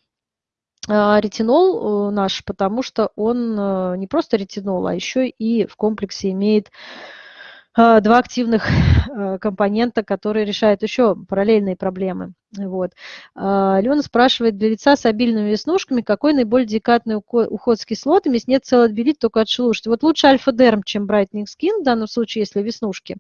а, ретинол э, наш, потому что он не просто ретинол, а еще и в комплексе имеет а, два активных э, компонента, которые решают еще параллельные проблемы. Вот. А, Алена спрашивает, для лица с обильными веснушками какой наиболее деликатный уход с кислотами, если нет целого отбелить, только отшелушить? Вот лучше альфа-дерм, чем брайтнинг скин, в данном случае, если веснушки.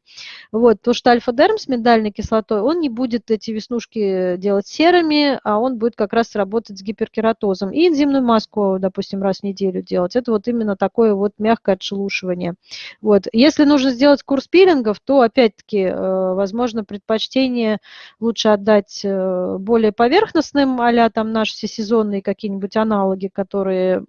Вот, потому что альфа-дерм с миндальной кислотой, он не будет эти веснушки делать серыми, а он будет как раз работать с гиперкератозом. И энзимную маску, допустим, раз в неделю делать. Это вот именно такое вот мягкое отшелушивание. Вот. Если нужно сделать курс пилингов, то, опять-таки, э, возможно, предпочтение лучше отдать Э, более поверхностным, а там наши всесезонные какие-нибудь аналоги, которые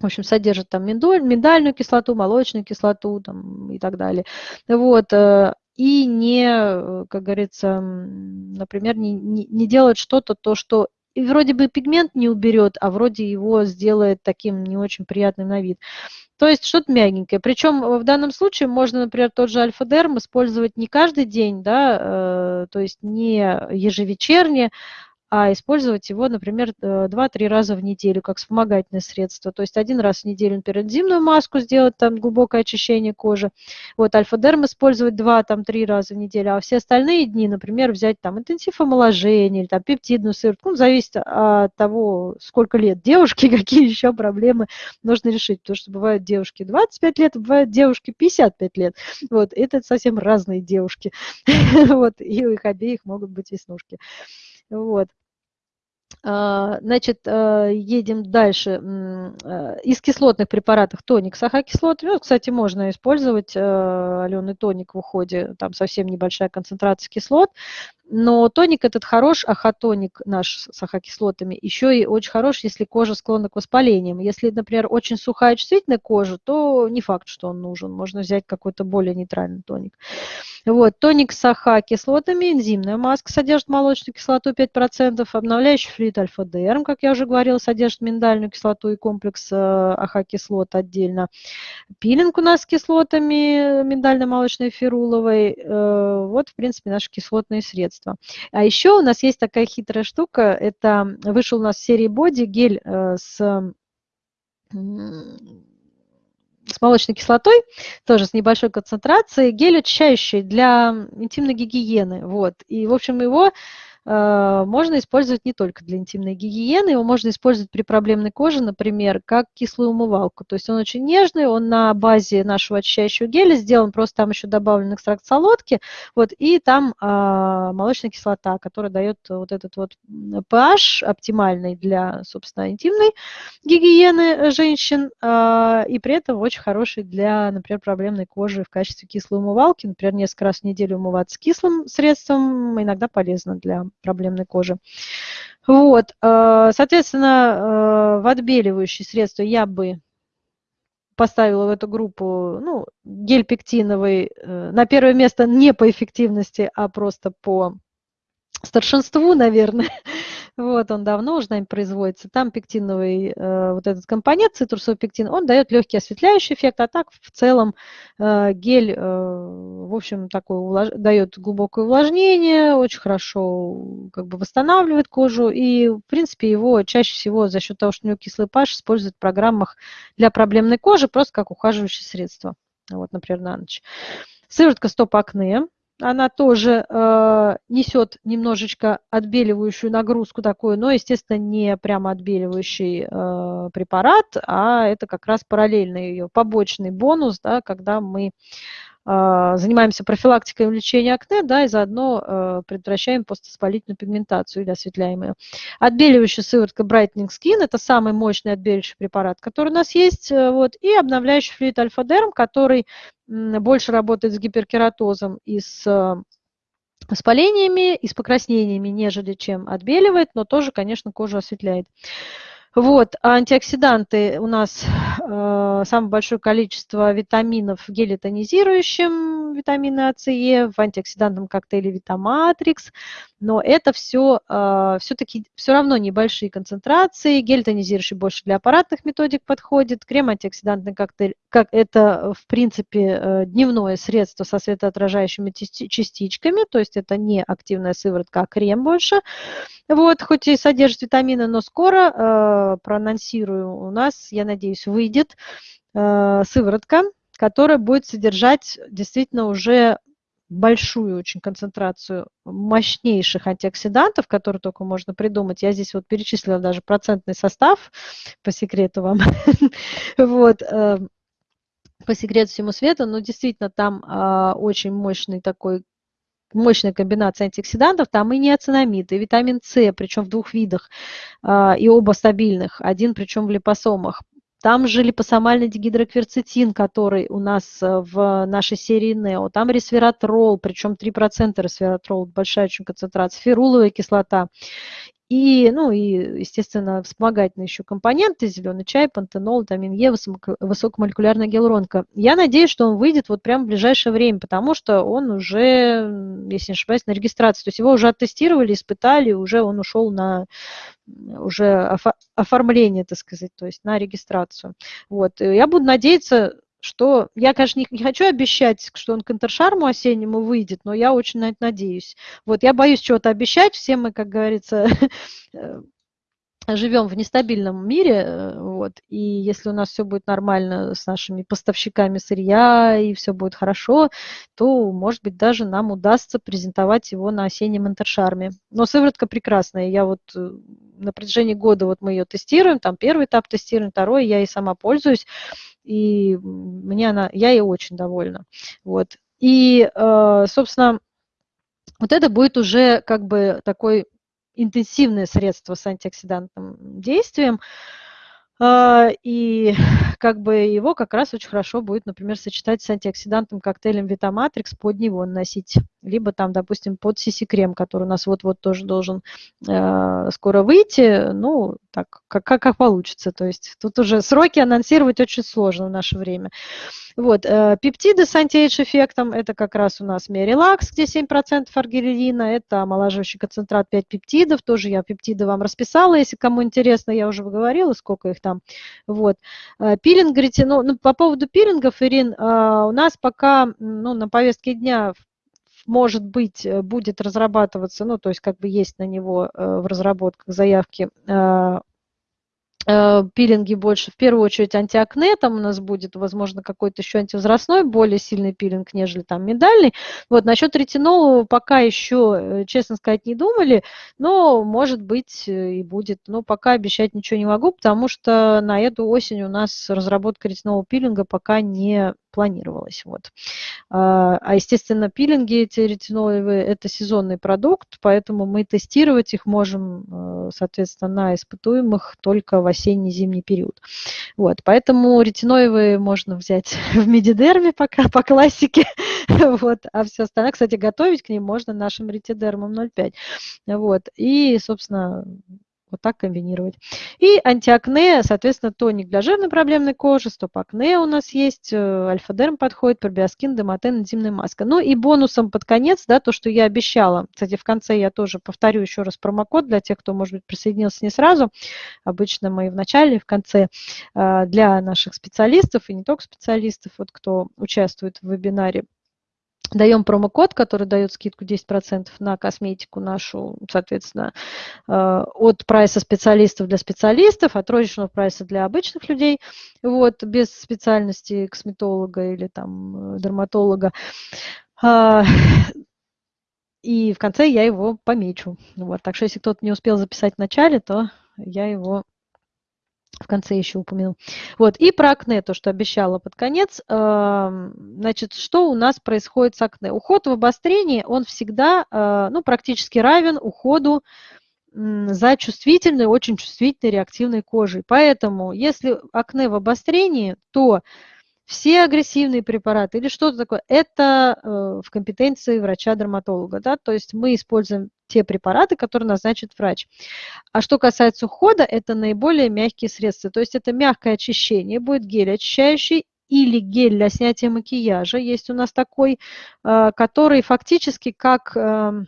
в общем, содержат там миндальную кислоту, молочную кислоту там, и так далее. Вот, э, и не, э, как говорится, например, не, не, не делать что-то, то, что и вроде бы пигмент не уберет, а вроде его сделает таким не очень приятным на вид. То есть что-то мягенькое. Причем в данном случае можно, например, тот же альфа-дерм использовать не каждый день, да, э, то есть не ежевечерне, а использовать его, например, 2-3 э, раза в неделю как вспомогательное средство. То есть один раз в неделю например, энзимную маску сделать, там глубокое очищение кожи. Вот альфа-дерм использовать 2-3 раза в неделю, а все остальные дни, например, взять там интенсив омоложения или там пептидную сыворотку. Ну, зависит от того, сколько лет девушки, какие еще проблемы нужно решить. Потому что бывают девушки 25 лет, бывают девушки 55 лет. Вот, это совсем разные девушки. Вот, и у их обеих могут быть веснушки. Вот. А, значит, а, едем дальше. А, из кислотных препаратов тоник с ахокислотами. Ну, кстати, можно использовать аленый тоник в уходе. Там совсем небольшая концентрация кислот. Но тоник этот хорош, ахотоник наш с ахокислотами, еще и очень хорош, если кожа склонна к воспалениям. Если, например, очень сухая чувствительная кожа, то не факт, что он нужен. Можно взять какой-то более нейтральный тоник. Вот, тоник с AHA-кислотами, энзимная маска содержит молочную кислоту 5%, обновляющий флюид альфа-дерм, как я уже говорила, содержит миндальную кислоту и комплекс э, AHA-кислот отдельно. Пилинг у нас с кислотами миндально-молочной феруловой. Э, вот, в принципе, наши кислотные средства. А еще у нас есть такая хитрая штука, это вышел у нас в серии body гель э, с с молочной кислотой, тоже с небольшой концентрацией, гель очищающий для интимной гигиены. Вот. И, в общем, его Э, можно использовать не только для интимной гигиены, его можно использовать при проблемной коже, например, как кислую умывалку. То есть он очень нежный, он на базе нашего очищающего геля сделан, просто там еще добавлен экстракт солодки, вот, и там а, молочная кислота, которая дает вот этот вот pH оптимальный для, собственно, интимной гигиены женщин, а, и при этом очень хороший для, например, проблемной кожи в качестве кислой умывалки, например, несколько раз в неделю умываться кислым средством, иногда полезно для проблемной кожи. Вот, э, соответственно, э, в отбеливающие средства я бы поставила в эту группу ну, гель пектиновый э, на первое место не по эффективности, а просто по старшинству, наверное. Вот, он давно уже нами производится. Там пектиновый э, вот этот компонент, цитрусовый пектин, он дает легкий осветляющий эффект, а так в целом э, гель, э, в общем, такой увлаж... дает глубокое увлажнение, очень хорошо как бы восстанавливает кожу, и, в принципе, его чаще всего за счет того, что у него кислый pH, используют в программах для проблемной кожи, просто как ухаживающее средство. Вот, например, на ночь. Сыворотка стоп-акне она тоже э, несет немножечко отбеливающую нагрузку такую, но, естественно, не прямо отбеливающий э, препарат, а это как раз параллельный ее побочный бонус, да, когда мы занимаемся профилактикой лечения акне, да, и заодно э, предотвращаем поствоспалительную пигментацию или осветляем ее. Отбеливающая сыворотка Brightening Skin – это самый мощный отбеливающий препарат, который у нас есть, э, вот, и обновляющий флюид Альфа-Дерм, который больше работает с гиперкератозом и с э, воспалениями и с покраснениями, нежели чем отбеливает, но тоже, конечно, кожу осветляет. Вот, антиоксиданты у нас э, самое большое количество витаминов в геле тонизирующем, витамины А, С, Е, в антиоксидантном коктейле Витаматрикс, но это все э, все-таки все равно небольшие концентрации, гель тонизирующий больше для аппаратных методик подходит, крем антиоксидантный коктейль, как это в принципе э, дневное средство со светоотражающими частичками, то есть это не активная сыворотка, а крем больше, вот, хоть и содержит витамины, но скоро э, проанонсирую у нас, я надеюсь, выйдет э, сыворотка, которая будет содержать действительно уже большую очень концентрацию мощнейших антиоксидантов, которые только можно придумать. Я здесь вот перечислила даже процентный состав, по секрету вам. вот э, по секрету всему свету, но действительно там а, очень мощный такой мощная комбинация антиоксидантов, там и неоцинамид, и витамин С, причем в двух видах, а, и оба стабильных, один причем в липосомах. Там же липосомальный дигидрокверцетин, который у нас э, в нашей серии НЕО. Там ресвератрол, причем 3% ресвератрол, большая очень концентрация, феруловая кислота. И, ну, и, естественно, вспомогательные еще компоненты, зеленый чай, пантенол, витамин Е, высокомолекулярная гиалуронка. Я надеюсь, что он выйдет вот прямо в ближайшее время, потому что он уже, если не ошибаюсь, на регистрации. То есть его уже оттестировали, испытали, уже он ушел на уже оформление, так сказать, то есть на регистрацию. Вот. Я буду надеяться, что я, конечно, не, не хочу обещать, что он к интершарму осеннему выйдет, но я очень на это надеюсь. Вот я боюсь чего-то обещать, все мы, как говорится, э, живем в нестабильном мире, э, вот, и если у нас все будет нормально с нашими поставщиками сырья и все будет хорошо, то, может быть, даже нам удастся презентовать его на осеннем интершарме. Но сыворотка прекрасная, я вот э, на протяжении года вот мы ее тестируем, там первый этап тестируем, второй, я и сама пользуюсь, и мне она, я ей очень довольна. Вот. И, э, собственно, вот это будет уже как бы такой интенсивное средство с антиоксидантным действием, а, и как бы его как раз очень хорошо будет, например, сочетать с антиоксидантным коктейлем Витаматрикс, под него наносить. Либо там, допустим, под CC-крем, который у нас вот-вот тоже должен э, скоро выйти. Ну, так, как, как, как получится. То есть тут уже сроки анонсировать очень сложно в наше время. Вот, э, пептиды с антиэйдж эффектом, это как раз у нас Мерилакс, где 7% аргирелина, это омолаживающий концентрат 5 пептидов, тоже я пептиды вам расписала, если кому интересно, я уже говорила, сколько их там. Вот. Э, пилинг, ретинол, ну, по поводу пилингов, Ирин, э, у нас пока ну, на повестке дня может быть, будет разрабатываться, ну, то есть как бы есть на него в разработках заявки Э, пилинги больше, в первую очередь антиакне, там у нас будет, возможно, какой-то еще антивозрастной, более сильный пилинг, нежели там миндальный. Вот, насчет ретинола пока еще, э, честно сказать, не думали, но, может быть, э, и будет. Но пока обещать ничего не могу, потому что на эту осень у нас разработка ретинового пилинга пока не планировалось. Вот. А, а, естественно, пилинги эти ретинолевые – это сезонный продукт, поэтому мы тестировать их можем, э, соответственно, на испытуемых только в осенне-зимний период. Вот. Поэтому ретиноевые можно взять в медидерме пока, по классике, вот. а все остальное, кстати, готовить к ним можно нашим ретидермом 0,5. Вот. И, собственно, вот так комбинировать. И антиакне, соответственно, тоник для жирной проблемной кожи, стоп-акне у нас есть, э, альфа-дерм подходит, пробиоскин, демотен, энзимная маска. Ну и бонусом под конец, да, то, что я обещала. Кстати, в конце я тоже повторю еще раз промокод для тех, кто, может быть, присоединился не сразу. Обычно мы в начале, в конце э, для наших специалистов и не только специалистов, вот кто участвует в вебинаре даем промокод, который дает скидку 10% на косметику нашу, соответственно, э, от прайса специалистов для специалистов, от розничного прайса для обычных людей, вот, без специальности косметолога или там э, дерматолога. А, и в конце я его помечу. Вот, так что если кто-то не успел записать в начале, то я его в конце еще упомянул. Вот, и про акне, то, что обещала под конец. Значит, что у нас происходит с акне? Уход в обострении, он всегда, а, ну, практически равен уходу за чувствительной, очень чувствительной реактивной кожей. Поэтому, если акне в обострении, то все агрессивные препараты или что-то такое, это э, в компетенции врача-дерматолога. Да? То есть мы используем те препараты, которые назначит врач. А что касается ухода, это наиболее мягкие средства. То есть это мягкое очищение, будет гель очищающий или гель для снятия макияжа. Есть у нас такой, э, который фактически как эм,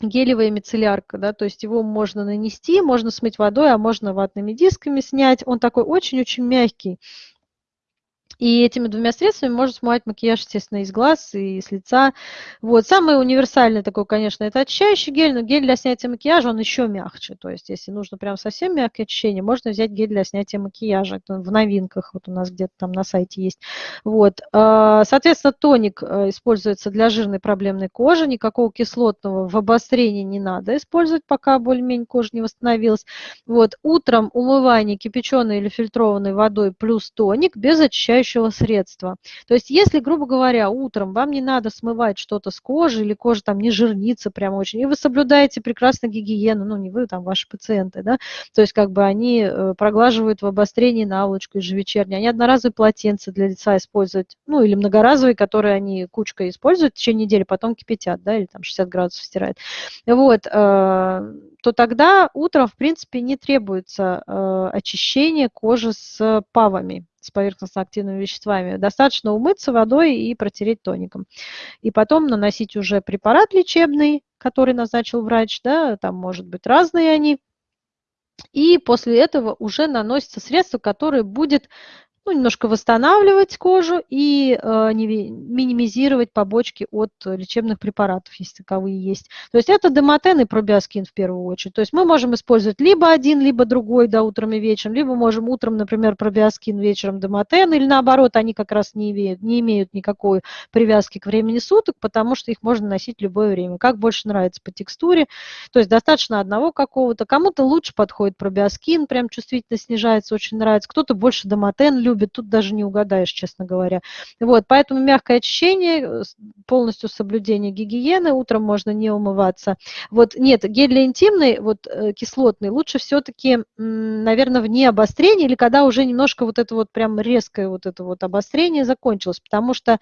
гелевая мицеллярка, да, то есть его можно нанести, можно смыть водой, а можно ватными дисками снять. Он такой очень-очень мягкий И этими двумя средствами можно смывать макияж, естественно, из глаз и с лица. Вот. Самый универсальный такой, конечно, это очищающий гель, но гель для снятия макияжа, он еще мягче. То есть, если нужно прям совсем мягкое очищение, можно взять гель для снятия макияжа. Это в новинках вот у нас где-то там на сайте есть. Вот. А, соответственно, тоник э, используется для жирной проблемной кожи. Никакого кислотного в обострении не надо использовать, пока более-менее кожа не восстановилась. Вот. Утром умывание кипяченой или фильтрованной водой плюс тоник без очищающего очищающего средства. То есть если, грубо говоря, утром вам не надо смывать что-то с кожи или кожа там не жирнится прям очень, и вы соблюдаете прекрасно гигиену, ну не вы, там ваши пациенты, да, то есть как бы они э, проглаживают в обострении наволочку ежевечерне, они одноразовые полотенца для лица используют, ну или многоразовые, которые они кучкой используют в течение недели, потом кипятят, да, или там 60 градусов стирают. Вот, э, то тогда утром, в принципе, не требуется э, очищение кожи с павами, с поверхностно-активными веществами. Достаточно умыться водой и протереть тоником. И потом наносить уже препарат лечебный, который назначил врач, да, там может быть разные они. И после этого уже наносится средство, которое будет ну, немножко восстанавливать кожу и э, минимизировать побочки от лечебных препаратов, если таковые есть. То есть это демотен и пробиоскин в первую очередь. То есть мы можем использовать либо один, либо другой, да, утром и вечером, либо можем утром, например, пробиоскин, вечером демотен, или наоборот, они как раз не имеют, не имеют никакой привязки к времени суток, потому что их можно носить любое время. Как больше нравится по текстуре. То есть достаточно одного какого-то. Кому-то лучше подходит пробиоскин, прям чувствительность снижается, очень нравится. Кто-то больше демотен любит любит, тут даже не угадаешь, честно говоря. Вот, поэтому мягкое очищение, э, полностью соблюдение гигиены, утром можно не умываться. Вот, нет, гель для интимный, вот э, кислотный, лучше все-таки, наверное, вне обострения или когда уже немножко вот это вот прям резкое вот это вот обострение закончилось, потому что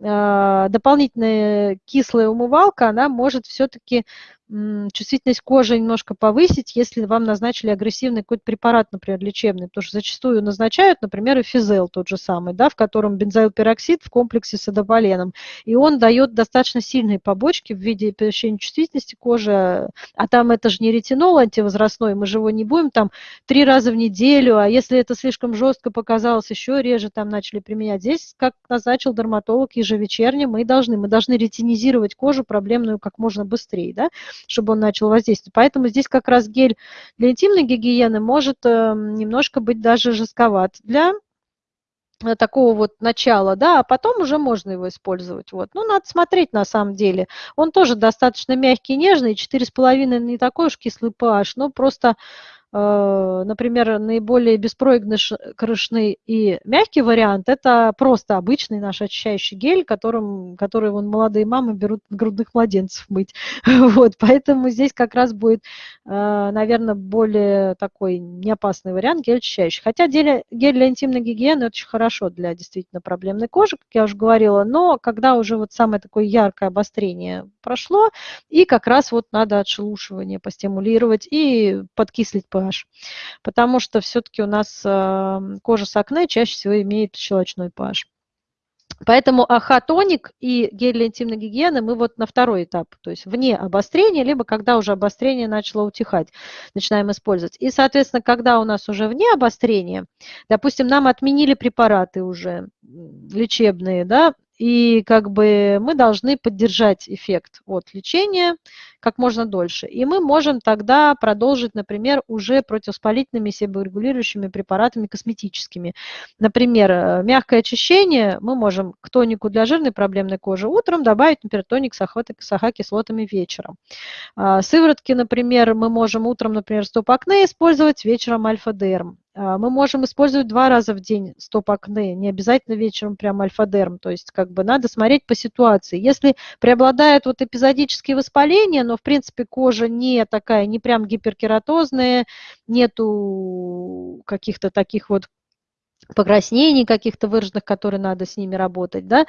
э, дополнительная кислая умывалка, она может все-таки чувствительность кожи немножко повысить, если вам назначили агрессивный какой-то препарат, например, лечебный, потому что зачастую назначают, например, эфизел тот же самый, да, в котором бензоилпероксид в комплексе с адополеном, и он дает достаточно сильные побочки в виде повышения чувствительности кожи, а там это же не ретинол антивозрастной, мы же его не будем там три раза в неделю, а если это слишком жестко показалось, еще реже там начали применять. Здесь, как назначил дерматолог ежевечерне, мы должны, мы должны ретинизировать кожу проблемную как можно быстрее, да, чтобы он начал воздействовать. Поэтому здесь как раз гель для интимной гигиены может эм, немножко быть даже жестковат для э, такого вот начала, да, а потом уже можно его использовать. Вот. Ну, надо смотреть на самом деле. Он тоже достаточно мягкий, нежный, 4,5 не такой уж кислый pH, но просто например, наиболее беспроигрышный и мягкий вариант – это просто обычный наш очищающий гель, которым, который вон, молодые мамы берут грудных младенцев мыть. Вот, поэтому здесь как раз будет, э, наверное, более такой неопасный вариант гель очищающий. Хотя гель для интимной гигиены – очень хорошо для действительно проблемной кожи, как я уже говорила, но когда уже вот самое такое яркое обострение прошло, и как раз вот надо отшелушивание постимулировать и подкислить pH. Потому что все-таки у нас эм, кожа с акне чаще всего имеет щелочной pH. Поэтому ахатоник и гель для интимной гигиены мы вот на второй этап, то есть вне обострения, либо когда уже обострение начало утихать, начинаем использовать. И, соответственно, когда у нас уже вне обострения, допустим, нам отменили препараты уже лечебные, да, и как бы мы должны поддержать эффект от лечения как можно дольше. И мы можем тогда продолжить, например, уже противоспалительными себорегулирующими препаратами косметическими. Например, э, мягкое очищение мы можем к тонику для жирной проблемной кожи утром добавить, например, тоник с АХ-кислотами вечером. А, сыворотки, например, мы можем утром, например, стоп-акне использовать, вечером альфа-дерм. А, мы можем использовать два раза в день стоп-акне, не обязательно вечером прям альфа-дерм, то есть как бы надо смотреть по ситуации. Если преобладают вот эпизодические воспаления, но в принципе кожа не такая, не прям гиперкератозная, нету каких-то таких вот покраснений каких-то выраженных, которые надо с ними работать, да,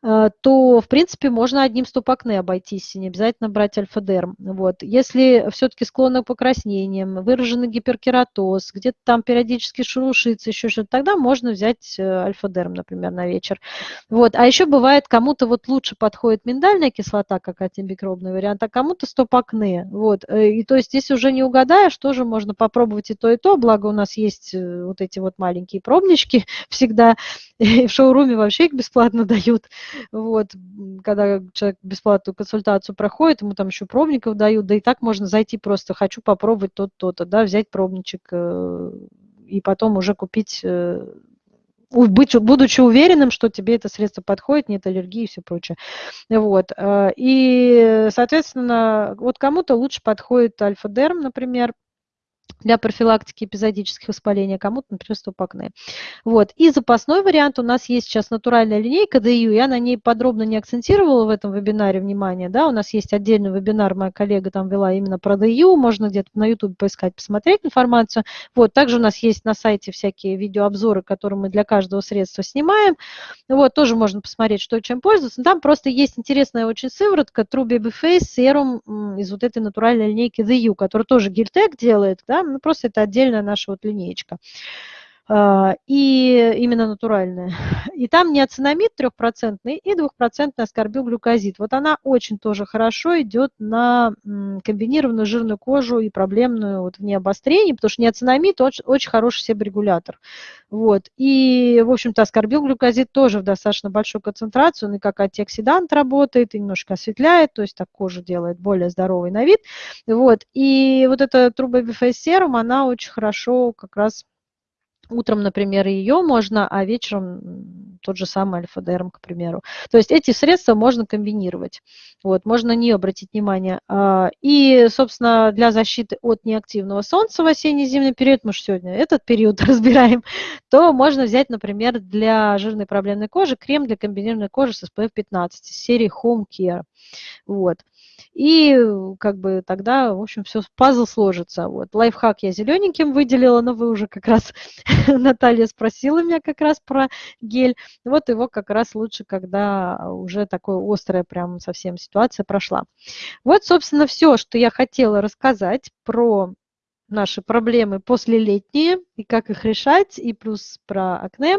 то, в принципе, можно одним стоп-акне обойтись, не обязательно брать альфа-дерм. Вот. Если все-таки склонны к покраснениям, выраженный гиперкератоз, где-то там периодически шелушится, еще что-то, тогда можно взять э, альфа-дерм, например, на вечер. Вот. А еще бывает, кому-то вот лучше подходит миндальная кислота, как антимикробный вариант, а кому-то стоп-акне. Вот. Э, и то есть здесь уже не угадаешь, тоже можно попробовать и то, и то, благо у нас есть вот эти вот маленькие пробнички всегда, и в шоуруме вообще их бесплатно дают. Вот, когда человек бесплатную консультацию проходит, ему там еще пробников дают, да и так можно зайти просто, хочу попробовать то-то, да, взять пробничек э, и потом уже купить э, быть, будучи уверенным, что тебе это средство подходит, нет аллергии и все прочее. Вот. Э, и, соответственно, вот кому-то лучше подходит альфа-дерм, например, для профилактики эпизодических воспалений, а кому-то, например, стопакне. Вот. И запасной вариант у нас есть сейчас натуральная линейка DU, я на ней подробно не акцентировала в этом вебинаре внимание, да, у нас есть отдельный вебинар, моя коллега там вела именно про DU, можно где-то на YouTube поискать, посмотреть информацию. Вот. Также у нас есть на сайте всякие видеообзоры, которые мы для каждого средства снимаем. Вот, тоже можно посмотреть, что чем пользоваться. Там просто есть интересная очень сыворотка True Baby Face Serum из вот этой натуральной линейки DU, которая тоже гельтек делает, да, ну, просто это отдельная наша вот линеечка. А, и именно натуральная. И там неоцинамид трехпроцентный и двухпроцентный аскорбилглюкозид. Вот она очень тоже хорошо идет на комбинированную жирную кожу и проблемную вот в ней обострение, потому что неоцинамид очень, очень хороший себорегулятор. Вот. И, в общем-то, аскорбилглюкозид тоже в достаточно большой концентрации, он и как антиоксидант работает, и немножко осветляет, то есть так кожу делает более здоровый на вид. Вот. И вот эта трубобифейс-серум, она очень хорошо как раз Утром, например, ее можно, а вечером тот же самый альфа-дерм, к примеру. То есть эти средства можно комбинировать. Вот, можно нее обратить внимание. А, и, собственно, для защиты от неактивного солнца в осенне-зимний период, мы же сегодня этот период разбираем, то можно взять, например, для жирной проблемной кожи крем для комбинированной кожи с SPF 15 серии Home Care. Вот. И как бы тогда, в общем, все, пазл сложится. Вот. Лайфхак я зелененьким выделила, но вы уже как раз, Наталья спросила меня как раз про гель. Вот его как раз лучше, когда уже такое острая прям совсем ситуация прошла. Вот, собственно, все, что я хотела рассказать про наши проблемы послелетние и как их решать, и плюс про акне.